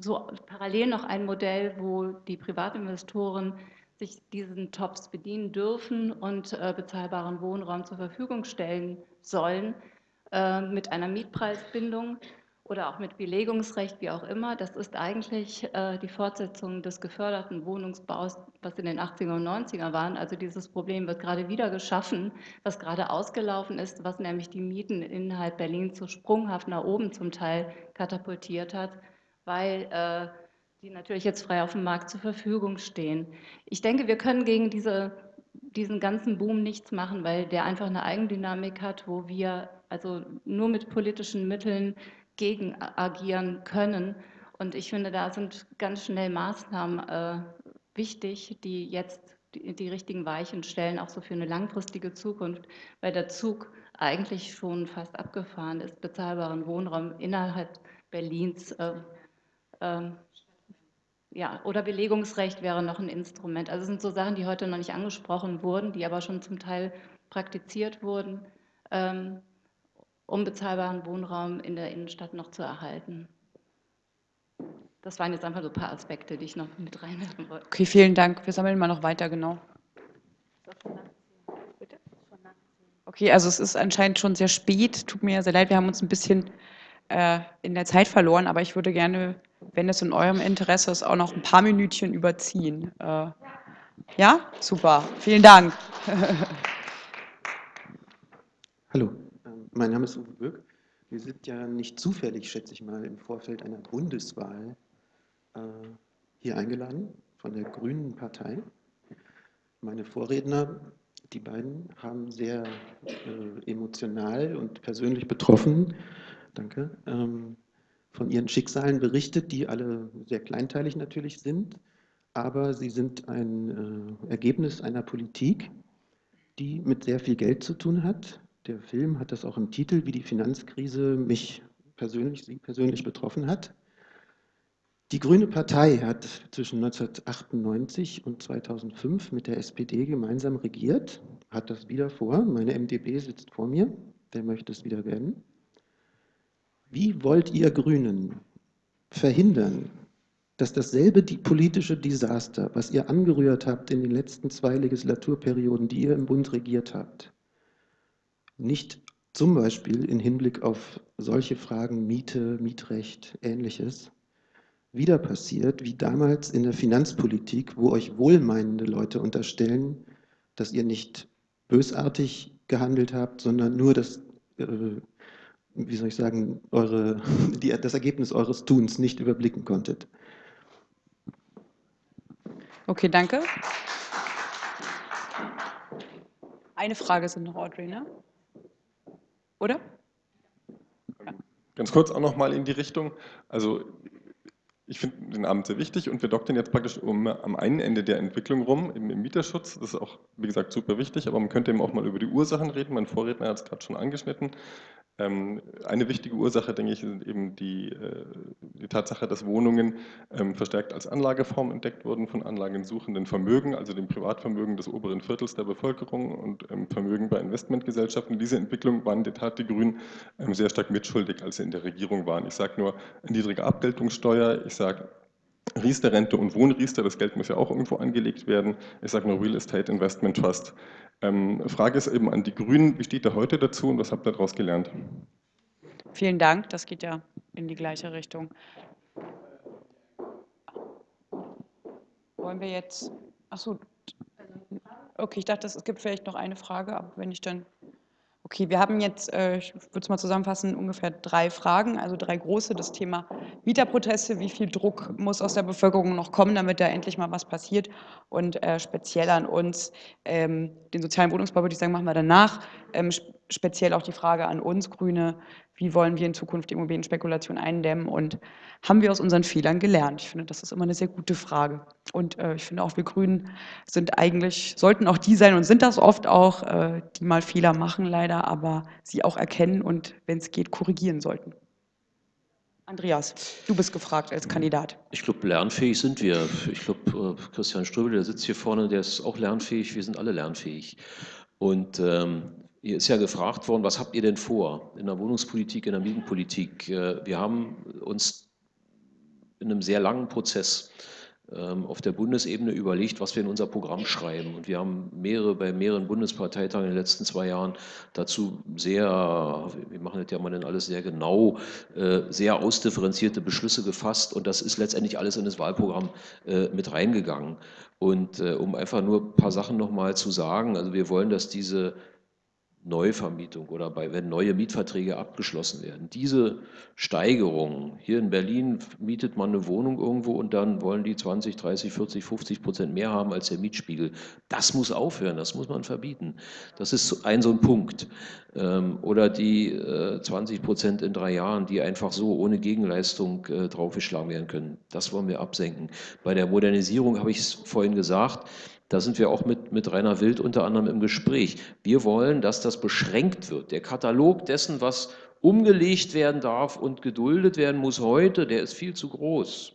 so parallel noch ein Modell, wo die Privatinvestoren sich diesen Tops bedienen dürfen und äh, bezahlbaren Wohnraum zur Verfügung stellen sollen äh, mit einer Mietpreisbindung oder auch mit Belegungsrecht, wie auch immer. Das ist eigentlich äh, die Fortsetzung des geförderten Wohnungsbaus, was in den 80er und 90er waren. Also dieses Problem wird gerade wieder geschaffen, was gerade ausgelaufen ist, was nämlich die Mieten innerhalb Berlins so sprunghaft nach oben zum Teil katapultiert hat, weil äh, die natürlich jetzt frei auf dem Markt zur Verfügung stehen. Ich denke, wir können gegen diese, diesen ganzen Boom nichts machen, weil der einfach eine Eigendynamik hat, wo wir also nur mit politischen Mitteln gegen agieren können. Und ich finde, da sind ganz schnell Maßnahmen äh, wichtig, die jetzt die, die, richtigen Weichen stellen, auch so für eine langfristige Zukunft, weil der Zug eigentlich schon fast abgefahren ist, bezahlbaren Wohnraum innerhalb Berlins. Äh, äh, ja, oder Belegungsrecht wäre noch ein Instrument. Also es sind so Sachen, die heute noch nicht angesprochen wurden, die aber schon zum Teil praktiziert wurden. Ähm, um bezahlbaren Wohnraum in der Innenstadt noch zu erhalten. Das waren jetzt einfach so ein paar Aspekte, die ich noch mit reinwerfen wollte. Okay, vielen Dank. Wir sammeln mal noch weiter, genau. Okay, also es ist anscheinend schon sehr spät. Tut mir sehr leid, wir haben uns ein bisschen äh, in der Zeit verloren, aber ich würde gerne, wenn es in eurem Interesse ist, auch noch ein paar Minütchen überziehen. Äh, ja, super. Vielen Dank. Hallo. Mein Name ist Uwe Böck. Wir sind ja nicht zufällig, schätze ich mal, im Vorfeld einer Bundeswahl äh, hier eingeladen von der Grünen Partei. Meine Vorredner, die beiden, haben sehr äh, emotional und persönlich betroffen, danke, ähm, von ihren Schicksalen berichtet, die alle sehr kleinteilig natürlich sind, aber sie sind ein äh, Ergebnis einer Politik, die mit sehr viel Geld zu tun hat, der Film hat das auch im Titel, wie die Finanzkrise mich persönlich, Sie persönlich betroffen hat. Die Grüne Partei hat zwischen 1998 und 2005 mit der SPD gemeinsam regiert, hat das wieder vor. Meine MdB sitzt vor mir, der möchte es wieder werden. Wie wollt ihr Grünen verhindern, dass dasselbe die politische Desaster, was ihr angerührt habt in den letzten zwei Legislaturperioden, die ihr im Bund regiert habt, nicht zum Beispiel in Hinblick auf solche Fragen Miete, Mietrecht, ähnliches, wieder passiert, wie damals in der Finanzpolitik, wo euch wohlmeinende Leute unterstellen, dass ihr nicht bösartig gehandelt habt, sondern nur das, äh, wie soll ich sagen, eure, die, das Ergebnis eures Tuns nicht überblicken konntet. Okay, danke. Eine Frage sind noch, Audrey, ne? Oder? Ganz kurz auch noch mal in die Richtung. Also ich finde den Abend sehr wichtig und wir doktern jetzt praktisch um, am einen Ende der Entwicklung rum, im, im, Mieterschutz. Das ist auch, wie gesagt, super wichtig, aber man könnte eben auch mal über die Ursachen reden. Mein Vorredner hat es gerade schon angeschnitten. Ähm, eine wichtige Ursache, denke ich, sind eben die, äh, die Tatsache, dass Wohnungen ähm, verstärkt als Anlageform entdeckt wurden von anlagensuchenden Vermögen, also dem Privatvermögen des oberen Viertels der Bevölkerung und ähm, Vermögen bei Investmentgesellschaften. Diese Entwicklung waren in der Tat die Grünen sehr stark mitschuldig, als sie in der Regierung waren. Ich sage nur niedrige Abgeltungssteuer, ich sage Riester-Rente und Wohnriester, das Geld muss ja auch irgendwo angelegt werden. Ich sage nur Real Estate Investment Trust. Ähm, Frage ist eben an die Grünen, wie steht ihr heute dazu und was habt ihr daraus gelernt? Vielen Dank, das geht ja in die gleiche Richtung. Wollen wir jetzt, achso, okay, ich dachte, es gibt vielleicht noch eine Frage, aber wenn ich dann Okay, wir haben jetzt, äh, ich würde es mal zusammenfassen, ungefähr drei Fragen, also drei große. Das Thema Mieterproteste, wie viel Druck muss aus der Bevölkerung noch kommen, damit da endlich mal was passiert? Und äh, speziell an uns, ähm, den sozialen Wohnungsbau würde ich sagen, machen wir danach. Ähm, speziell auch die Frage an uns Grüne, wie wollen wir in Zukunft die Immobilienspekulation eindämmen und haben wir aus unseren Fehlern gelernt? Ich finde, das ist immer eine sehr gute Frage. Und äh, ich finde auch, wir Grünen sind eigentlich, sollten auch die sein und sind das oft auch, äh, die mal Fehler machen leider, aber sie auch erkennen und, wenn es geht, korrigieren sollten. Andreas, du bist gefragt als Kandidat. Ich glaube, lernfähig sind wir. Ich glaube, äh, Christian Ströbel, der sitzt hier vorne, der ist auch lernfähig. Wir sind alle lernfähig. Und ähm, hier ist ja gefragt worden, was habt ihr denn vor in der Wohnungspolitik, in der Mietenpolitik? Äh, wir haben uns in einem sehr langen Prozess ähm, auf der Bundesebene überlegt, was wir in unser Programm schreiben. Und wir haben mehrere, bei mehreren Bundesparteitagen in den letzten zwei Jahren dazu sehr, wir machen das ja mal dann alles sehr genau, äh, sehr ausdifferenzierte Beschlüsse gefasst. Und das ist letztendlich alles in das Wahlprogramm äh, mit reingegangen. Und um einfach nur ein paar Sachen nochmal zu sagen, also wir wollen, dass diese Neuvermietung oder bei, wenn neue Mietverträge abgeschlossen werden. Diese Steigerung, hier in Berlin mietet man eine Wohnung irgendwo und dann wollen die 20, 30, 40, 50 Prozent mehr haben als der Mietspiegel. Das muss aufhören, das muss man verbieten. Das ist ein so ein Punkt. Ähm, oder die 20 äh, Prozent in drei Jahren, die einfach so ohne Gegenleistung äh, draufgeschlagen werden können. Das wollen wir absenken. Bei der Modernisierung habe ich es vorhin gesagt, da sind wir auch mit, mit Rainer Wild unter anderem im Gespräch. Wir wollen, dass das beschränkt wird. Der Katalog dessen, was umgelegt werden darf und geduldet werden muss heute, der ist viel zu groß.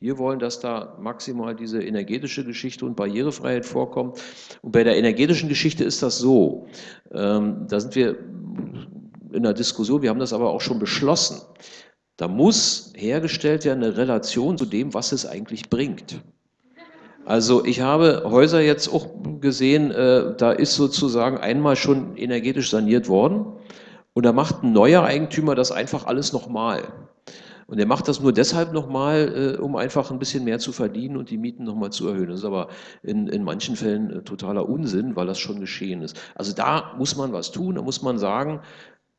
Wir wollen, dass da maximal diese energetische Geschichte und Barrierefreiheit vorkommt. Und bei der energetischen Geschichte ist das so. Ähm, da sind wir in der Diskussion, wir haben das aber auch schon beschlossen. Da muss hergestellt werden eine Relation zu dem, was es eigentlich bringt. Also ich habe Häuser jetzt auch gesehen, äh, da ist sozusagen einmal schon energetisch saniert worden und da macht ein neuer Eigentümer das einfach alles nochmal. Und er macht das nur deshalb nochmal, äh, um einfach ein bisschen mehr zu verdienen und die Mieten nochmal zu erhöhen. Das ist aber in, in manchen Fällen äh, totaler Unsinn, weil das schon geschehen ist. Also da muss man was tun, da muss man sagen,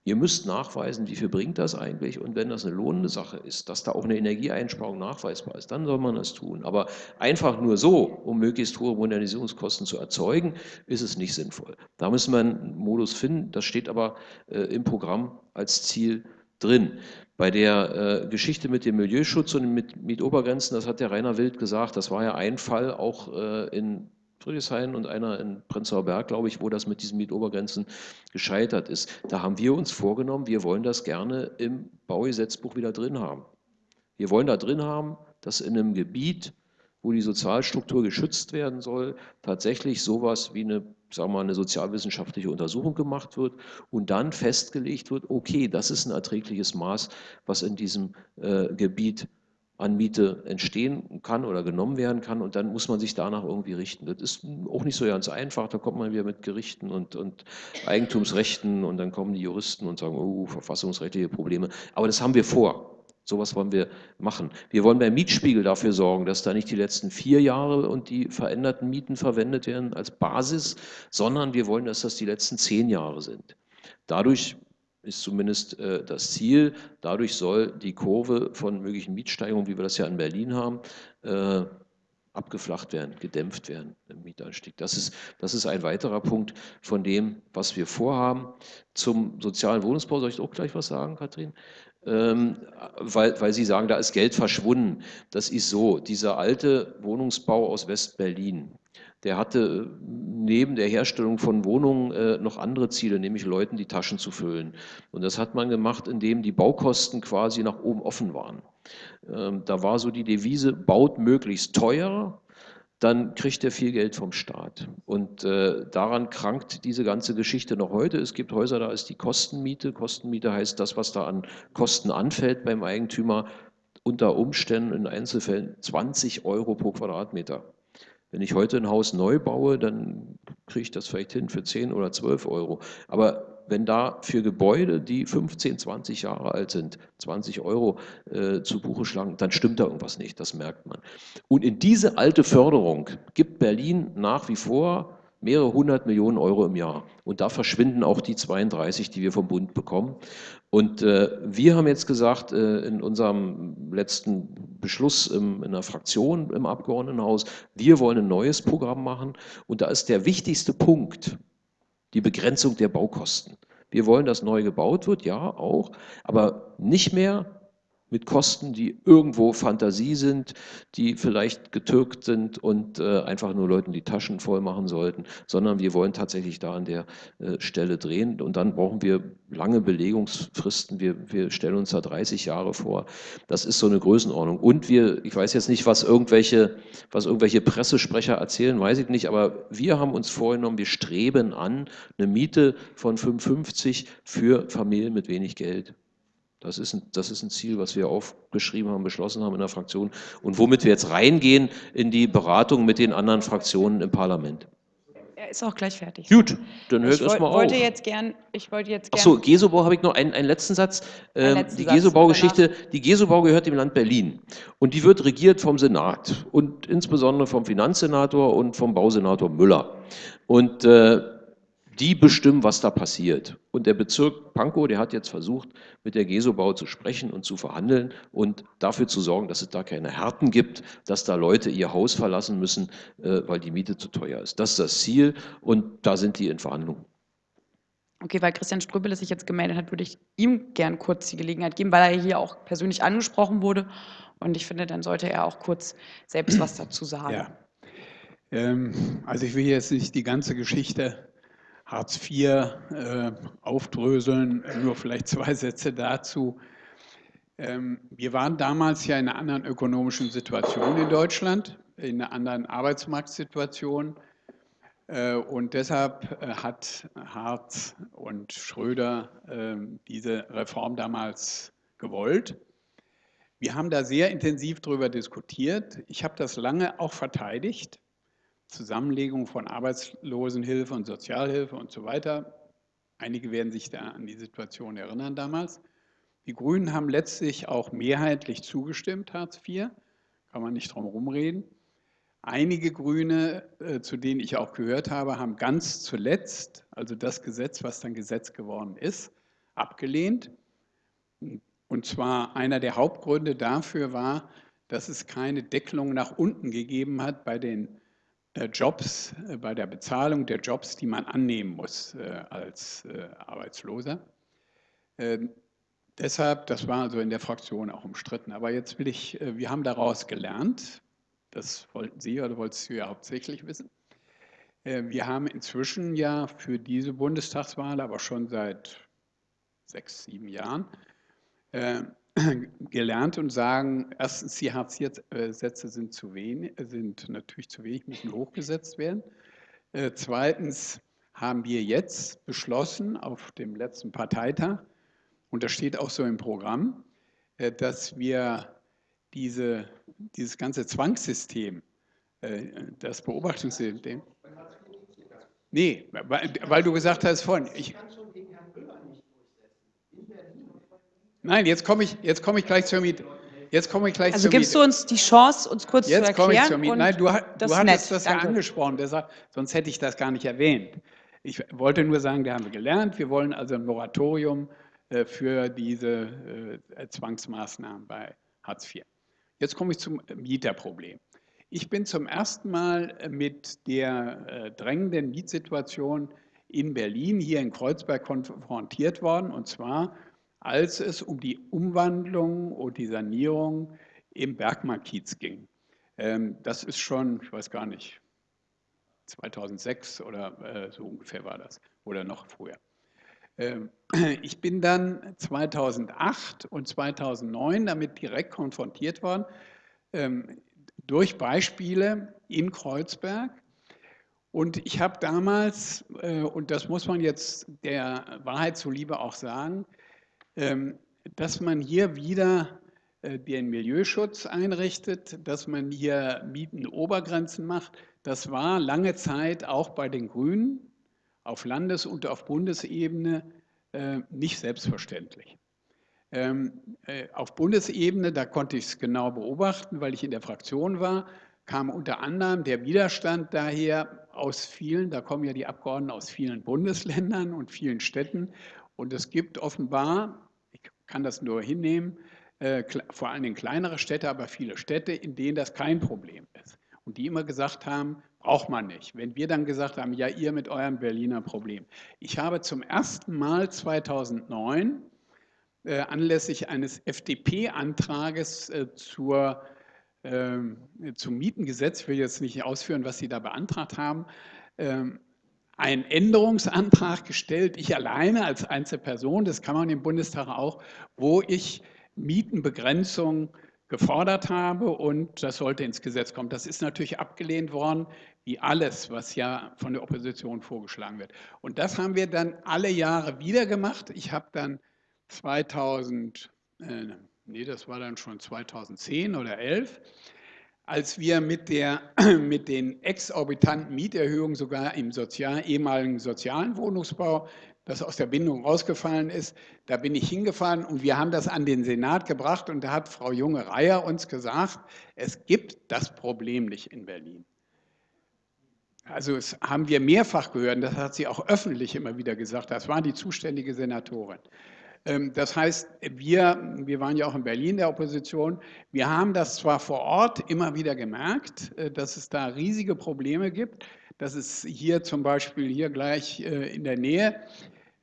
Ihr müsst nachweisen, wie viel bringt das eigentlich und wenn das eine lohnende Sache ist, dass da auch eine Energieeinsparung nachweisbar ist, dann soll man das tun. Aber einfach nur so, um möglichst hohe Modernisierungskosten zu erzeugen, ist es nicht sinnvoll. Da müssen wir einen Modus finden, das steht aber äh, im Programm als Ziel drin. Bei der äh, Geschichte mit dem Milieuschutz und mit Mietobergrenzen, das hat der Rainer Wild gesagt, das war ja ein Fall auch äh, in Friedrichshain und einer in Prenzlauer Berg, glaube ich, wo das mit diesen Mietobergrenzen gescheitert ist. Da haben wir uns vorgenommen, wir wollen das gerne im Baugesetzbuch wieder drin haben. Wir wollen da drin haben, dass in einem Gebiet, wo die Sozialstruktur geschützt werden soll, tatsächlich sowas wie eine, sagen wir mal, eine sozialwissenschaftliche Untersuchung gemacht wird und dann festgelegt wird, okay, das ist ein erträgliches Maß, was in diesem äh, Gebiet an Miete entstehen kann oder genommen werden kann und dann muss man sich danach irgendwie richten. Das ist auch nicht so ganz einfach, da kommt man wieder mit Gerichten und, und Eigentumsrechten und dann kommen die Juristen und sagen, oh, verfassungsrechtliche Probleme. Aber das haben wir vor. Sowas wollen wir machen. Wir wollen beim Mietspiegel dafür sorgen, dass da nicht die letzten vier Jahre und die veränderten Mieten verwendet werden als Basis, sondern wir wollen, dass das die letzten zehn Jahre sind. Dadurch ist zumindest äh, das Ziel. Dadurch soll die Kurve von möglichen Mietsteigerungen, wie wir das ja in Berlin haben, äh, abgeflacht werden, gedämpft werden im Mietanstieg. Das ist, das ist ein weiterer Punkt von dem, was wir vorhaben. Zum sozialen Wohnungsbau soll ich auch gleich was sagen, Kathrin? Ähm, weil, weil Sie sagen, da ist Geld verschwunden. Das ist so, dieser alte Wohnungsbau aus West-Berlin, der hatte äh, neben der Herstellung von Wohnungen äh, noch andere Ziele, nämlich Leuten die Taschen zu füllen. Und das hat man gemacht, indem die Baukosten quasi nach oben offen waren. Ähm, da war so die Devise, baut möglichst teuer, dann kriegt er viel Geld vom Staat. Und äh, daran krankt diese ganze Geschichte noch heute. Es gibt Häuser, da ist die Kostenmiete. Kostenmiete heißt das, was da an Kosten anfällt beim Eigentümer, unter Umständen in Einzelfällen 20 Euro pro Quadratmeter. Wenn ich heute ein Haus neu baue, dann kriege ich das vielleicht hin für 10 oder 12 Euro. Aber wenn da für Gebäude, die 15, 20 Jahre alt sind, 20 Euro äh, zu Buche schlagen, dann stimmt da irgendwas nicht, das merkt man. Und in diese alte Förderung gibt Berlin nach wie vor mehrere hundert Millionen Euro im Jahr. Und da verschwinden auch die 32, die wir vom Bund bekommen. Und äh, wir haben jetzt gesagt, äh, in unserem letzten Beschluss im, in der Fraktion im Abgeordnetenhaus, wir wollen ein neues Programm machen. Und da ist der wichtigste Punkt die Begrenzung der Baukosten. Wir wollen, dass neu gebaut wird, ja, auch, aber nicht mehr mit Kosten, die irgendwo Fantasie sind, die vielleicht getürkt sind und äh, einfach nur Leuten die Taschen voll machen sollten, sondern wir wollen tatsächlich da an der äh, Stelle drehen und dann brauchen wir lange Belegungsfristen. Wir, wir stellen uns da 30 Jahre vor. Das ist so eine Größenordnung. Und wir, ich weiß jetzt nicht, was irgendwelche, was irgendwelche Pressesprecher erzählen, weiß ich nicht, aber wir haben uns vorgenommen, wir streben an eine Miete von 55 für Familien mit wenig Geld. Das ist, ein, das ist ein Ziel, was wir aufgeschrieben haben, beschlossen haben in der Fraktion und womit wir jetzt reingehen in die Beratung mit den anderen Fraktionen im Parlament. Er ist auch gleich fertig. Gut, dann hört es mal auf. Wollte jetzt gern, ich wollte jetzt gern... Achso, Gesobau habe ich noch einen, einen letzten Satz. Ähm, letzten die Gesobau-Geschichte, die Gesobau gehört dem Land Berlin und die wird regiert vom Senat und insbesondere vom Finanzsenator und vom Bausenator Müller. Und äh, die bestimmen, was da passiert. Und der Bezirk Pankow, der hat jetzt versucht, mit der Gesobau zu sprechen und zu verhandeln und dafür zu sorgen, dass es da keine Härten gibt, dass da Leute ihr Haus verlassen müssen, äh, weil die Miete zu teuer ist. Das ist das Ziel und da sind die in Verhandlungen. Okay, weil Christian Ströbele sich jetzt gemeldet hat, würde ich ihm gern kurz die Gelegenheit geben, weil er hier auch persönlich angesprochen wurde. Und ich finde, dann sollte er auch kurz selbst was dazu sagen. Ja. Ähm, also ich will jetzt nicht die ganze Geschichte Hartz IV äh, aufdröseln. Nur vielleicht zwei Sätze dazu. Ähm, wir waren damals ja in einer anderen ökonomischen Situation in Deutschland, in einer anderen Arbeitsmarktsituation. Äh, und deshalb äh, hat Hartz und Schröder äh, diese Reform damals gewollt. Wir haben da sehr intensiv darüber diskutiert. Ich habe das lange auch verteidigt. Zusammenlegung von Arbeitslosenhilfe und Sozialhilfe und so weiter. Einige werden sich da an die Situation erinnern damals. Die Grünen haben letztlich auch mehrheitlich zugestimmt, Hartz IV, kann man nicht drum herum reden. Einige Grüne, äh, zu denen ich auch gehört habe, haben ganz zuletzt, also das Gesetz, was dann Gesetz geworden ist, abgelehnt. Und zwar einer der Hauptgründe dafür war, dass es keine Deckelung nach unten gegeben hat bei den Jobs, äh, bei der Bezahlung der Jobs, die man annehmen muss äh, als Arbeitsloser. Ähm, deshalb, das war also in der Fraktion auch umstritten. Aber jetzt will ich, wir haben daraus gelernt, das wollten Sie oder wolltest du ja hauptsächlich wissen. Wir haben inzwischen ja für diese Bundestagswahl, aber schon seit sechs, sieben Jahren, gelernt und sagen, erstens, die Hartz-IV-Sätze sind, zu wenig, sind natürlich zu wenig, müssen hochgesetzt werden. Äh, zweitens haben wir jetzt beschlossen auf dem letzten Parteitag, und das steht auch so im Programm, äh, dass wir diese, dieses ganze Zwangssystem, äh, das Beobachtungssystem, nee, weil, weil du gesagt hast vorhin, ich, Nein, jetzt komme ich, jetzt komme ich gleich zur Miete. Jetzt komme ich gleich also gibst Miete. du uns die Chance, uns kurz jetzt zu erklären? Jetzt komme ich zur Miete. Nein, du, du hattest nett. das Danke. ja angesprochen, deshalb, sonst hätte ich das gar nicht erwähnt. Ich wollte nur sagen, da haben wir gelernt, wir wollen also ein Moratorium äh, für diese äh, Zwangsmaßnahmen bei Hartz IV. Jetzt komme ich zum Mieterproblem. Ich bin zum ersten Mal mit der äh, drängenden Mietsituation in Berlin, hier in Kreuzberg, konfrontiert worden. Und zwar, als es um die Umwandlung und die Sanierung im Bergmarkiez ging. Ähm, das ist schon, ich weiß gar nicht, 2006 oder äh, so ungefähr war das oder noch früher. Ähm, ich bin dann 2008 und 2009 damit direkt konfrontiert worden ähm, durch Beispiele in Kreuzberg. Und ich habe damals, äh, und das muss man jetzt der Wahrheit zuliebe auch sagen, dass man hier wieder äh, den Milieuschutz einrichtet, dass man hier Mietenobergrenzen macht. Das war lange Zeit auch bei den Grünen auf Landes- und auf Bundesebene äh, nicht selbstverständlich. Ähm, äh, auf Bundesebene, da konnte ich es genau beobachten, weil ich in der Fraktion war, kam unter anderem der Widerstand daher aus vielen, da kommen ja die Abgeordneten aus vielen Bundesländern und vielen Städten. Und es gibt offenbar, ich kann das nur hinnehmen, äh, vor Dingen kleinere Städte, aber viele Städte, in denen das kein Problem ist. Und die immer gesagt haben, braucht man nicht. Wenn wir dann gesagt haben, ja, ihr mit eurem Berliner Problem. Ich habe zum ersten Mal 2009 äh, anlässlich eines FDP-Antrages äh, zur, äh, zum Mietengesetz, ich will jetzt nicht ausführen, was Sie da beantragt haben, ähm, einen Änderungsantrag gestellt, ich alleine als Einzelperson, das kann man im Bundestag auch, wo ich Mietenbegrenzung gefordert habe und das sollte ins Gesetz kommen. Das ist natürlich abgelehnt worden, wie alles, was ja von der Opposition vorgeschlagen wird. Und das haben wir dann alle Jahre wieder gemacht. Ich habe dann 2000, äh, nee, das war dann schon 2010 oder 11, als wir mit, der, mit den exorbitanten Mieterhöhungen sogar im sozial, ehemaligen sozialen Wohnungsbau das aus der Bindung rausgefallen ist. Da bin ich hingefahren und wir haben das an den Senat gebracht und da hat Frau Junge-Reier uns gesagt, es gibt das Problem nicht in Berlin. Also das haben wir mehrfach gehört, das hat sie auch öffentlich immer wieder gesagt, das war die zuständige Senatorin. Ähm, das heißt, wir, wir waren ja auch in Berlin der Opposition, wir haben das zwar vor Ort immer wieder gemerkt, äh, dass es da riesige Probleme gibt, dass es hier zum Beispiel hier gleich äh, in der Nähe.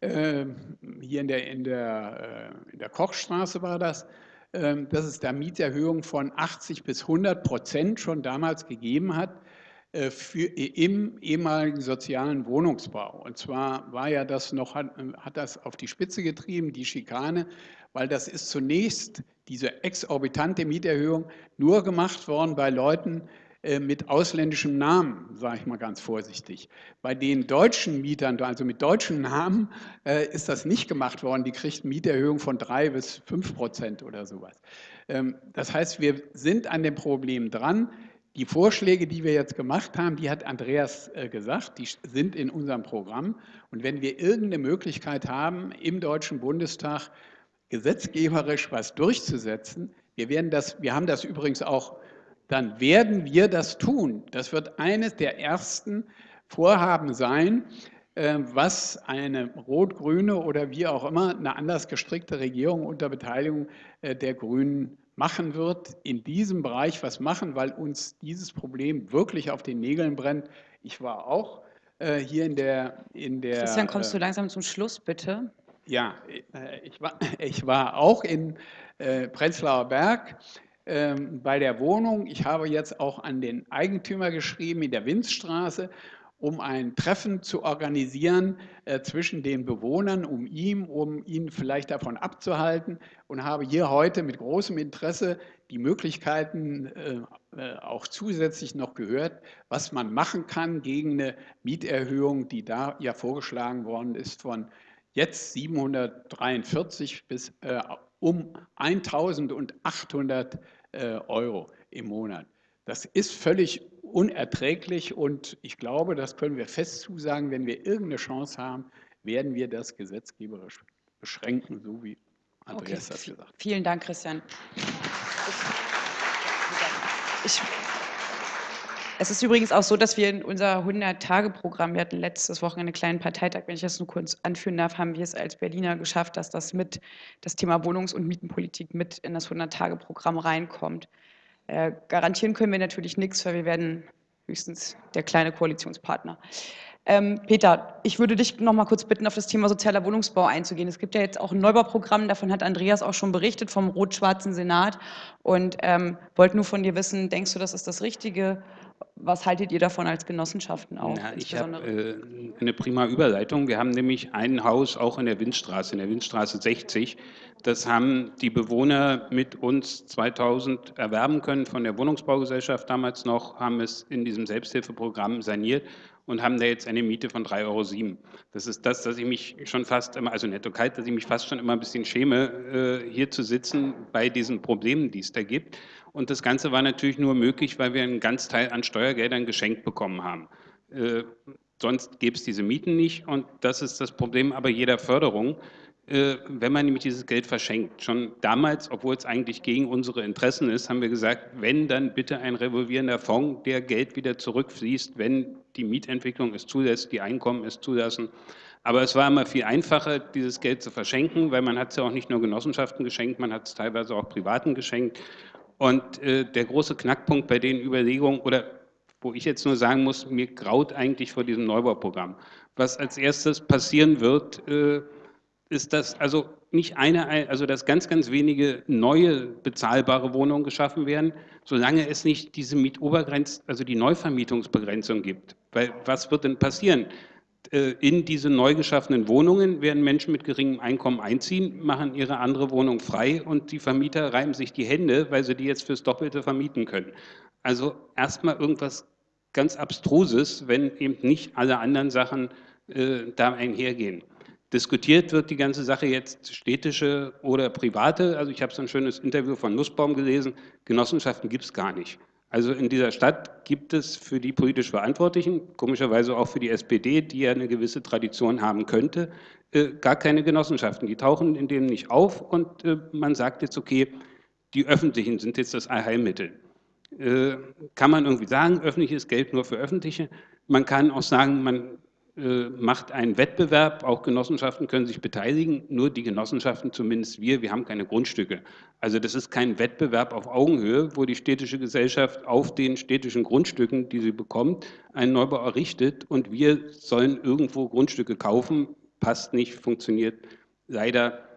Ähm, hier in der, in, der, äh, in der Kochstraße war das, ähm, dass es da Mieterhöhungen von 80 bis 100 Prozent schon damals gegeben hat für, im ehemaligen sozialen Wohnungsbau. Und zwar war ja das noch, hat, hat das auf die Spitze getrieben, die Schikane, weil das ist zunächst diese exorbitante Mieterhöhung nur gemacht worden bei Leuten, äh, mit ausländischem Namen, sage ich mal ganz vorsichtig. Bei den deutschen Mietern, also mit deutschen Namen, äh, ist das nicht gemacht worden. Die kriegten Mieterhöhung von drei bis fünf Prozent oder sowas. Ähm, das heißt, wir sind an dem Problem dran. Die Vorschläge, die wir jetzt gemacht haben, die hat Andreas äh, gesagt, die sind in unserem Programm. Und wenn wir irgendeine Möglichkeit haben, im Deutschen Bundestag gesetzgeberisch was durchzusetzen, wir, werden das, wir haben das übrigens auch dann werden wir das tun. Das wird eines der ersten Vorhaben sein, äh, was eine rot-grüne oder wie auch immer eine anders gestrickte Regierung unter Beteiligung äh, der Grünen machen wird, in diesem Bereich was machen, weil uns dieses Problem wirklich auf den Nägeln brennt. Ich war auch äh, hier in der, in der... Christian, kommst du langsam zum Schluss, bitte? Ja, ich war, ich war auch in Prenzlauer Berg ähm, bei der Wohnung. Ich habe jetzt auch an den Eigentümer geschrieben in der Winzstraße, um ein Treffen zu organisieren äh, zwischen den Bewohnern, um ihm, um ihn vielleicht davon abzuhalten und habe hier heute mit großem Interesse die Möglichkeiten äh, äh auch zusätzlich noch gehört, was man machen kann gegen eine Mieterhöhung, die da ja vorgeschlagen worden ist von jetzt 743 bis äh, um 1800 äh, Euro im Monat. Das ist völlig unerträglich und ich glaube, das können wir fest zusagen, wenn wir irgendeine Chance haben, werden wir das gesetzgeberisch beschränken, so wie Andreas okay. das gesagt hat. Vielen Dank, Christian. Ich, es ist übrigens auch so, dass wir in unser 100-Tage-Programm, wir hatten letztes Wochenende einen kleinen Parteitag, wenn ich das nur kurz anführen darf, haben wir es als Berliner geschafft, dass das mit das Thema Wohnungs- und Mietenpolitik mit in das 100-Tage-Programm reinkommt. Äh, garantieren können wir natürlich nichts, weil wir werden höchstens der kleine Koalitionspartner. Ähm, Peter, ich würde dich noch mal kurz bitten, auf das Thema sozialer Wohnungsbau einzugehen. Es gibt ja jetzt auch ein Neubauprogramm, davon hat Andreas auch schon berichtet, vom rot-schwarzen Senat. Und ähm, wollte nur von dir wissen, denkst du, das ist das Richtige? Was haltet ihr davon als Genossenschaften auch? Na, ich habe äh, eine prima Überleitung. Wir haben nämlich ein Haus auch in der Windstraße, in der Windstraße 60. Das haben die Bewohner mit uns 2000 erwerben können von der Wohnungsbaugesellschaft damals noch, haben es in diesem Selbsthilfeprogramm saniert und haben da jetzt eine Miete von 3,07 Euro. Das ist das, dass ich mich schon fast immer, also netto kalt, dass ich mich fast schon immer ein bisschen schäme, äh, hier zu sitzen bei diesen Problemen, die es da gibt. Und das Ganze war natürlich nur möglich, weil wir einen ganz Teil an Steuergeldern geschenkt bekommen haben. Äh, sonst gäbe es diese Mieten nicht und das ist das Problem aber jeder Förderung äh, wenn man nämlich dieses Geld verschenkt. Schon damals, obwohl es eigentlich gegen unsere Interessen ist, haben wir gesagt, wenn, dann bitte ein revolvierender Fonds, der Geld wieder zurückfließt, wenn die Mietentwicklung es zulässt, die Einkommen es zulassen. Aber es war immer viel einfacher, dieses Geld zu verschenken, weil man hat es ja auch nicht nur Genossenschaften geschenkt, man hat es teilweise auch Privaten geschenkt. Und äh, der große Knackpunkt bei den Überlegungen, oder wo ich jetzt nur sagen muss, mir graut eigentlich vor diesem Neubauprogramm. Was als erstes passieren wird, äh, ist das also nicht eine, also dass ganz, ganz wenige neue bezahlbare Wohnungen geschaffen werden, solange es nicht diese Mietobergrenze, also die Neuvermietungsbegrenzung gibt. Weil was wird denn passieren? Äh, in diese neu geschaffenen Wohnungen werden Menschen mit geringem Einkommen einziehen, machen ihre andere Wohnung frei und die Vermieter reiben sich die Hände, weil sie die jetzt fürs Doppelte vermieten können. Also erstmal irgendwas ganz Abstruses, wenn eben nicht alle anderen Sachen äh, da einhergehen. Diskutiert wird die ganze Sache jetzt städtische oder private. Also ich habe so ein schönes Interview von Nussbaum gelesen. Genossenschaften gibt es gar nicht. Also in dieser Stadt gibt es für die politisch Verantwortlichen, komischerweise auch für die SPD, die ja eine gewisse Tradition haben könnte, äh, gar keine Genossenschaften. Die tauchen in denen nicht auf und äh, man sagt jetzt, okay, die öffentlichen sind jetzt das Allheilmittel. Äh, kann man irgendwie sagen, öffentliches Geld nur für öffentliche? Man kann auch sagen, man macht einen Wettbewerb, auch Genossenschaften können sich beteiligen, nur die Genossenschaften, zumindest wir, wir haben keine Grundstücke. Also das ist kein Wettbewerb auf Augenhöhe, wo die städtische Gesellschaft auf den städtischen Grundstücken, die sie bekommt, einen Neubau errichtet und wir sollen irgendwo Grundstücke kaufen, passt nicht, funktioniert leider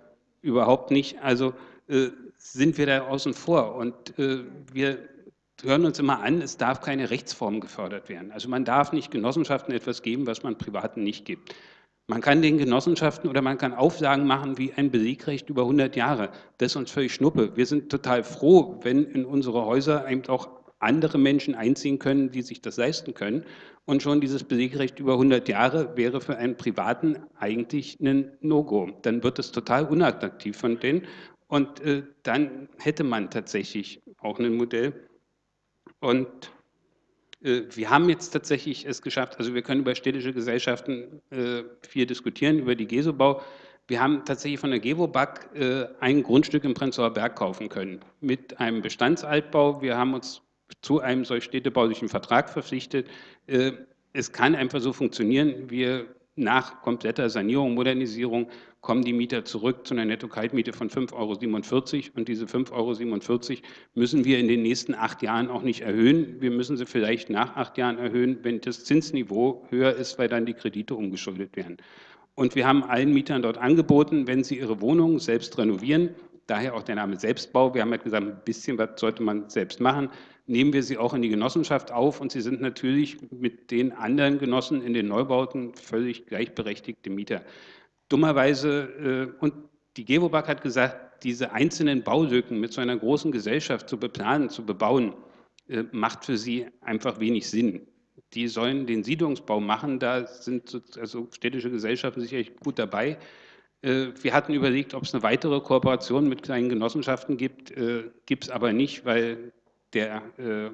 überhaupt nicht. Also äh, sind wir da außen vor und äh, wir hören uns immer an, es darf keine Rechtsform gefördert werden. Also man darf nicht Genossenschaften etwas geben, was man Privaten nicht gibt. Man kann den Genossenschaften oder man kann Auflagen machen wie ein Belegrecht über 100 Jahre. Das ist uns völlig schnuppe. Wir sind total froh, wenn in unsere Häuser eben auch andere Menschen einziehen können, die sich das leisten können. Und schon dieses Belegrecht über 100 Jahre wäre für einen Privaten eigentlich ein No-Go. Dann wird es total unattraktiv von denen. Und äh, dann hätte man tatsächlich auch ein Modell, und äh, wir haben jetzt tatsächlich es geschafft, also wir können über städtische Gesellschaften äh, viel diskutieren, über die Gesobau. Wir haben tatsächlich von der Gewobag äh, ein Grundstück im Prenzlauer Berg kaufen können mit einem Bestandsaltbau. Wir haben uns zu einem solch städtebaulichen Vertrag verpflichtet. Äh, es kann einfach so funktionieren. Wir nach kompletter Sanierung, Modernisierung kommen die Mieter zurück zu einer Netto-Kaltmiete von 5,47 Euro und diese 5,47 Euro müssen wir in den nächsten acht Jahren auch nicht erhöhen. Wir müssen sie vielleicht nach acht Jahren erhöhen, wenn das Zinsniveau höher ist, weil dann die Kredite umgeschuldet werden. Und wir haben allen Mietern dort angeboten, wenn sie ihre Wohnung selbst renovieren, daher auch der Name Selbstbau, wir haben ja gesagt, ein bisschen was sollte man selbst machen, nehmen wir sie auch in die Genossenschaft auf und sie sind natürlich mit den anderen Genossen in den Neubauten völlig gleichberechtigte Mieter. Dummerweise, äh, und die Gewobag hat gesagt, diese einzelnen Baulücken mit so einer großen Gesellschaft zu beplanen, zu bebauen, äh, macht für sie einfach wenig Sinn. Die sollen den Siedlungsbau machen, da sind also städtische Gesellschaften sicherlich gut dabei. Äh, wir hatten überlegt, ob es eine weitere Kooperation mit kleinen Genossenschaften gibt, gibt es aber nicht, weil der äh,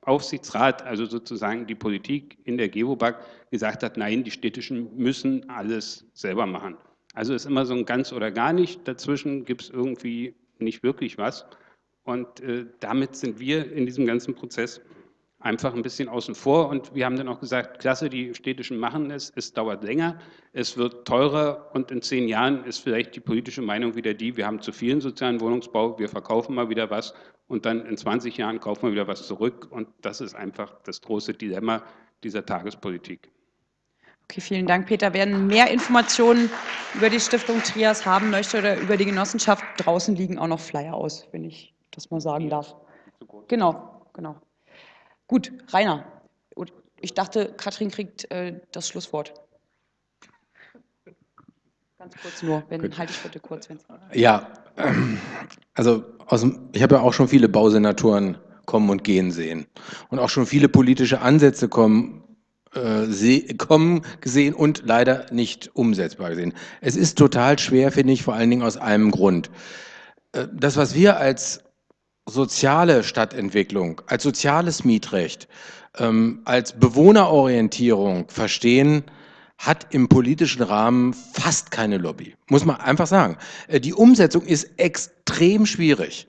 Aufsichtsrat, also sozusagen die Politik in der Gewobag, gesagt hat, nein, die Städtischen müssen alles selber machen. Also ist immer so ein ganz oder gar nicht. Dazwischen gibt es irgendwie nicht wirklich was. Und äh, damit sind wir in diesem ganzen Prozess einfach ein bisschen außen vor. Und wir haben dann auch gesagt, klasse, die Städtischen machen es, es dauert länger, es wird teurer und in zehn Jahren ist vielleicht die politische Meinung wieder die, wir haben zu vielen sozialen Wohnungsbau, wir verkaufen mal wieder was und dann in 20 Jahren kaufen wir wieder was zurück. Und das ist einfach das große Dilemma dieser Tagespolitik. Okay, vielen Dank, Peter. Wer mehr Informationen über die Stiftung Trias haben möchte oder über die Genossenschaft, draußen liegen auch noch Flyer aus, wenn ich das mal sagen darf. Genau, genau. Gut, Rainer. Ich dachte, Katrin kriegt äh, das Schlusswort. Ganz kurz nur, wenn, Gut. halte ich bitte kurz. Wenn's ja, also aus ich habe ja auch schon viele Bausenatoren kommen und gehen sehen und auch schon viele politische Ansätze kommen, äh, kommen gesehen und leider nicht umsetzbar gesehen. Es ist total schwer, finde ich, vor allen Dingen aus einem Grund. Äh, das, was wir als soziale Stadtentwicklung, als soziales Mietrecht, ähm, als Bewohnerorientierung verstehen, hat im politischen Rahmen fast keine Lobby. Muss man einfach sagen. Äh, die Umsetzung ist extrem schwierig.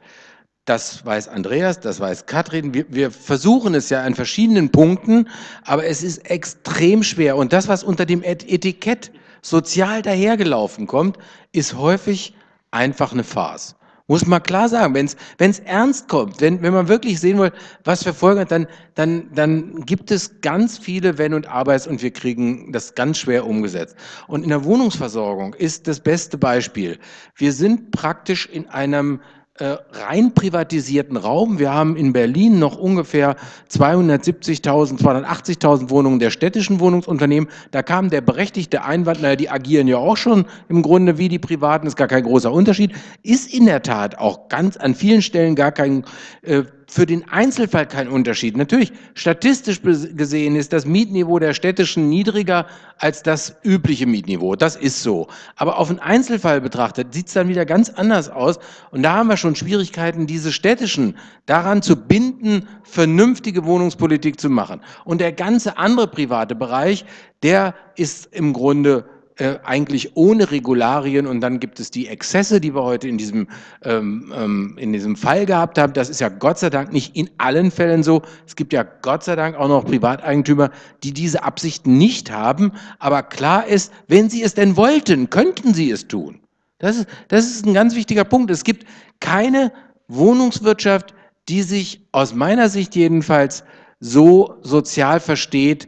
Das weiß Andreas, das weiß Katrin. Wir, wir, versuchen es ja an verschiedenen Punkten, aber es ist extrem schwer. Und das, was unter dem Etikett sozial dahergelaufen kommt, ist häufig einfach eine Farce. Muss man klar sagen, wenn es ernst kommt, wenn, wenn man wirklich sehen will, was für Folgen dann, dann, dann gibt es ganz viele Wenn und Arbeits und wir kriegen das ganz schwer umgesetzt. Und in der Wohnungsversorgung ist das beste Beispiel. Wir sind praktisch in einem rein privatisierten Raum. Wir haben in Berlin noch ungefähr 270.000, 280.000 Wohnungen der städtischen Wohnungsunternehmen. Da kam der berechtigte Einwand, naja, die agieren ja auch schon im Grunde wie die Privaten, ist gar kein großer Unterschied. Ist in der Tat auch ganz an vielen Stellen gar kein äh, für den Einzelfall kein Unterschied. Natürlich, statistisch gesehen ist das Mietniveau der städtischen niedriger als das übliche Mietniveau. Das ist so. Aber auf den Einzelfall betrachtet sieht es dann wieder ganz anders aus. Und da haben wir schon Schwierigkeiten, diese städtischen daran zu binden, vernünftige Wohnungspolitik zu machen. Und der ganze andere private Bereich, der ist im Grunde äh, eigentlich ohne Regularien und dann gibt es die Exzesse, die wir heute in diesem, ähm, ähm, in diesem Fall gehabt haben. Das ist ja Gott sei Dank nicht in allen Fällen so. Es gibt ja Gott sei Dank auch noch Privateigentümer, die diese Absichten nicht haben. Aber klar ist, wenn sie es denn wollten, könnten sie es tun. Das ist, das ist ein ganz wichtiger Punkt. Es gibt keine Wohnungswirtschaft, die sich aus meiner Sicht jedenfalls so sozial versteht,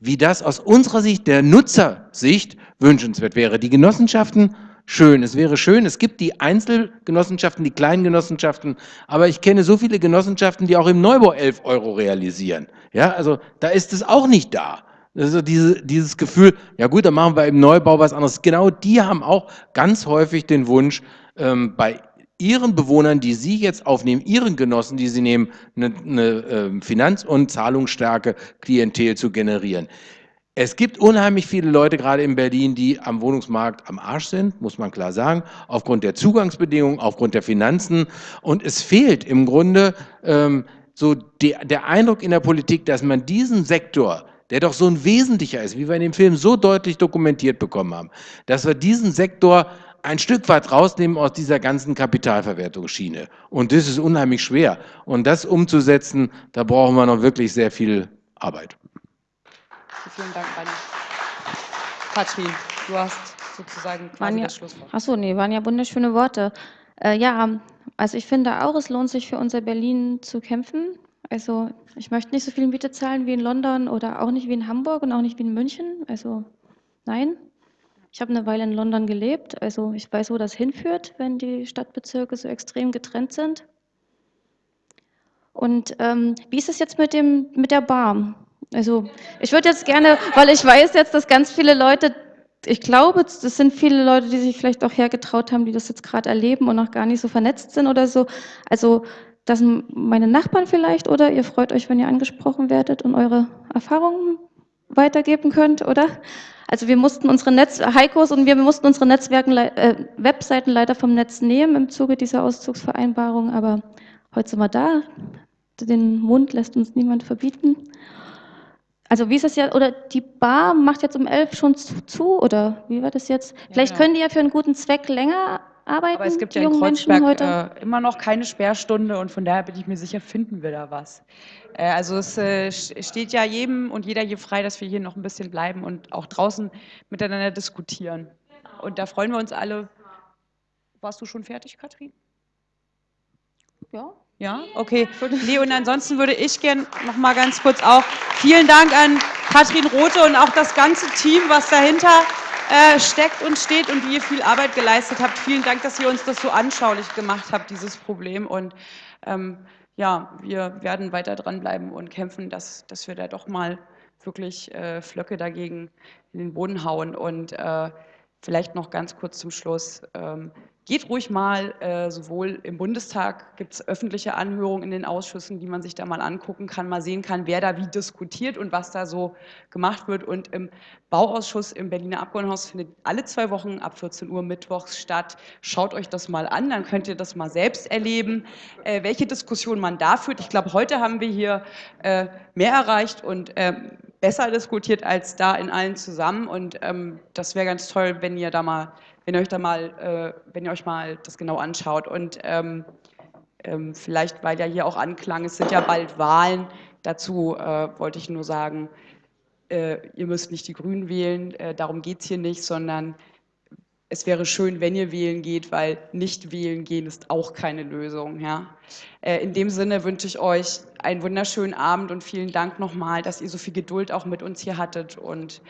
wie das aus unserer Sicht, der Nutzersicht, wünschenswert wäre. Die Genossenschaften, schön. Es wäre schön, es gibt die Einzelgenossenschaften, die kleinen Genossenschaften, aber ich kenne so viele Genossenschaften, die auch im Neubau 11 Euro realisieren. Ja, also da ist es auch nicht da. Also diese, dieses Gefühl, ja gut, dann machen wir im Neubau was anderes. Genau die haben auch ganz häufig den Wunsch, ähm, bei ihren Bewohnern, die sie jetzt aufnehmen, ihren Genossen, die sie nehmen, eine, eine äh, Finanz- und zahlungsstarke Klientel zu generieren. Es gibt unheimlich viele Leute, gerade in Berlin, die am Wohnungsmarkt am Arsch sind, muss man klar sagen, aufgrund der Zugangsbedingungen, aufgrund der Finanzen. Und es fehlt im Grunde ähm, so der, der Eindruck in der Politik, dass man diesen Sektor, der doch so ein wesentlicher ist, wie wir in dem Film so deutlich dokumentiert bekommen haben, dass wir diesen Sektor ein Stück weit rausnehmen aus dieser ganzen Kapitalverwertungsschiene. Und das ist unheimlich schwer. Und das umzusetzen, da brauchen wir noch wirklich sehr viel Arbeit. Vielen Dank, Rani. Katrin, du hast sozusagen quasi ja, das Schlusswort. Achso, nee, waren ja wunderschöne Worte. Äh, ja, also ich finde auch, es lohnt sich für unser Berlin zu kämpfen. Also ich möchte nicht so viel Miete zahlen wie in London oder auch nicht wie in Hamburg und auch nicht wie in München. Also nein. Ich habe eine Weile in London gelebt, also ich weiß, wo das hinführt, wenn die Stadtbezirke so extrem getrennt sind. Und ähm, wie ist es jetzt mit, dem, mit der Bar? Also ich würde jetzt gerne, weil ich weiß jetzt, dass ganz viele Leute, ich glaube, das sind viele Leute, die sich vielleicht auch hergetraut haben, die das jetzt gerade erleben und noch gar nicht so vernetzt sind oder so. Also das sind meine Nachbarn vielleicht oder ihr freut euch, wenn ihr angesprochen werdet und eure Erfahrungen weitergeben könnt, oder? Also wir mussten unsere Netz, Heikos und wir mussten unsere Netzwerken, äh, Webseiten leider vom Netz nehmen im Zuge dieser Auszugsvereinbarung, aber heute sind wir da. Den Mund lässt uns niemand verbieten. Also wie ist das ja, oder die Bar macht jetzt um elf schon zu, oder wie war das jetzt? Ja, Vielleicht genau. können die ja für einen guten Zweck länger arbeiten Aber es gibt ja in Kreuzberg heute? äh, immer noch keine Sperrstunde und von daher bin ich mir sicher, finden wir da was. Äh, also es äh, st- steht ja jedem und jeder hier frei, dass wir hier noch ein bisschen bleiben und auch draußen miteinander diskutieren. Und da freuen wir uns alle. Warst du schon fertig, Katrin? Ja. Ja, okay. Nee, und ansonsten würde ich gern noch mal ganz kurz auch vielen Dank an Katrin Rothe und auch das ganze Team, was dahinter äh, steckt und steht und wie ihr viel Arbeit geleistet habt. Vielen Dank, dass ihr uns das so anschaulich gemacht habt, dieses Problem. Und ähm, ja, wir werden weiter dranbleiben und kämpfen, dass, dass wir da doch mal wirklich äh, Flöcke dagegen in den Boden hauen. Und äh, vielleicht noch ganz kurz zum Schluss. Ähm, Geht ruhig mal, äh, sowohl im Bundestag gibt es öffentliche Anhörungen in den Ausschüssen, die man sich da mal angucken kann, mal sehen kann, wer da wie diskutiert und was da so gemacht wird. Und im Bauausschuss im Berliner Abgeordnetenhaus findet alle zwei Wochen ab 14 Uhr mittwochs statt. Schaut euch das mal an, dann könnt ihr das mal selbst erleben, äh, welche Diskussion man da führt. Ich glaube, heute haben wir hier äh, mehr erreicht und ähm, besser diskutiert als da in allen zusammen. Und ähm, das wäre ganz toll, wenn ihr da mal wenn ihr euch da mal, äh, wenn ihr euch mal das genau anschaut. Und ähm, ähm, vielleicht, weil ja hier auch anklang, es sind ja bald Wahlen. Dazu äh, wollte ich nur sagen, äh, ihr müsst nicht die Grünen wählen, äh, darum geht es hier nicht, sondern es wäre schön, wenn ihr wählen geht, weil nicht wählen gehen ist auch keine Lösung. Ja? Äh, in dem Sinne wünsche ich euch einen wunderschönen Abend und vielen Dank nochmal, dass ihr so viel Geduld auch mit uns hier hattet und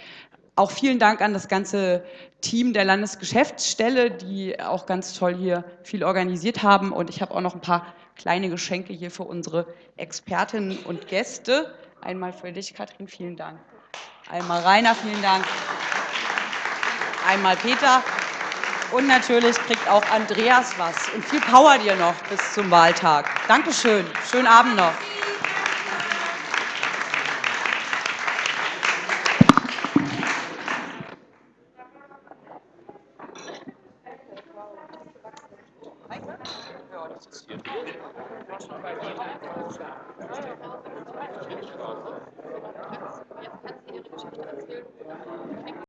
auch vielen Dank an das ganze Team der Landesgeschäftsstelle, die auch ganz toll hier viel organisiert haben. Und ich habe auch noch ein paar kleine Geschenke hier für unsere Expertinnen und Gäste. Einmal für dich, Katrin, vielen Dank. Einmal Rainer, vielen Dank. Einmal Peter. Und natürlich kriegt auch Andreas was. Und viel Power dir noch bis zum Wahltag. Dankeschön. Schönen Abend noch. Thank you.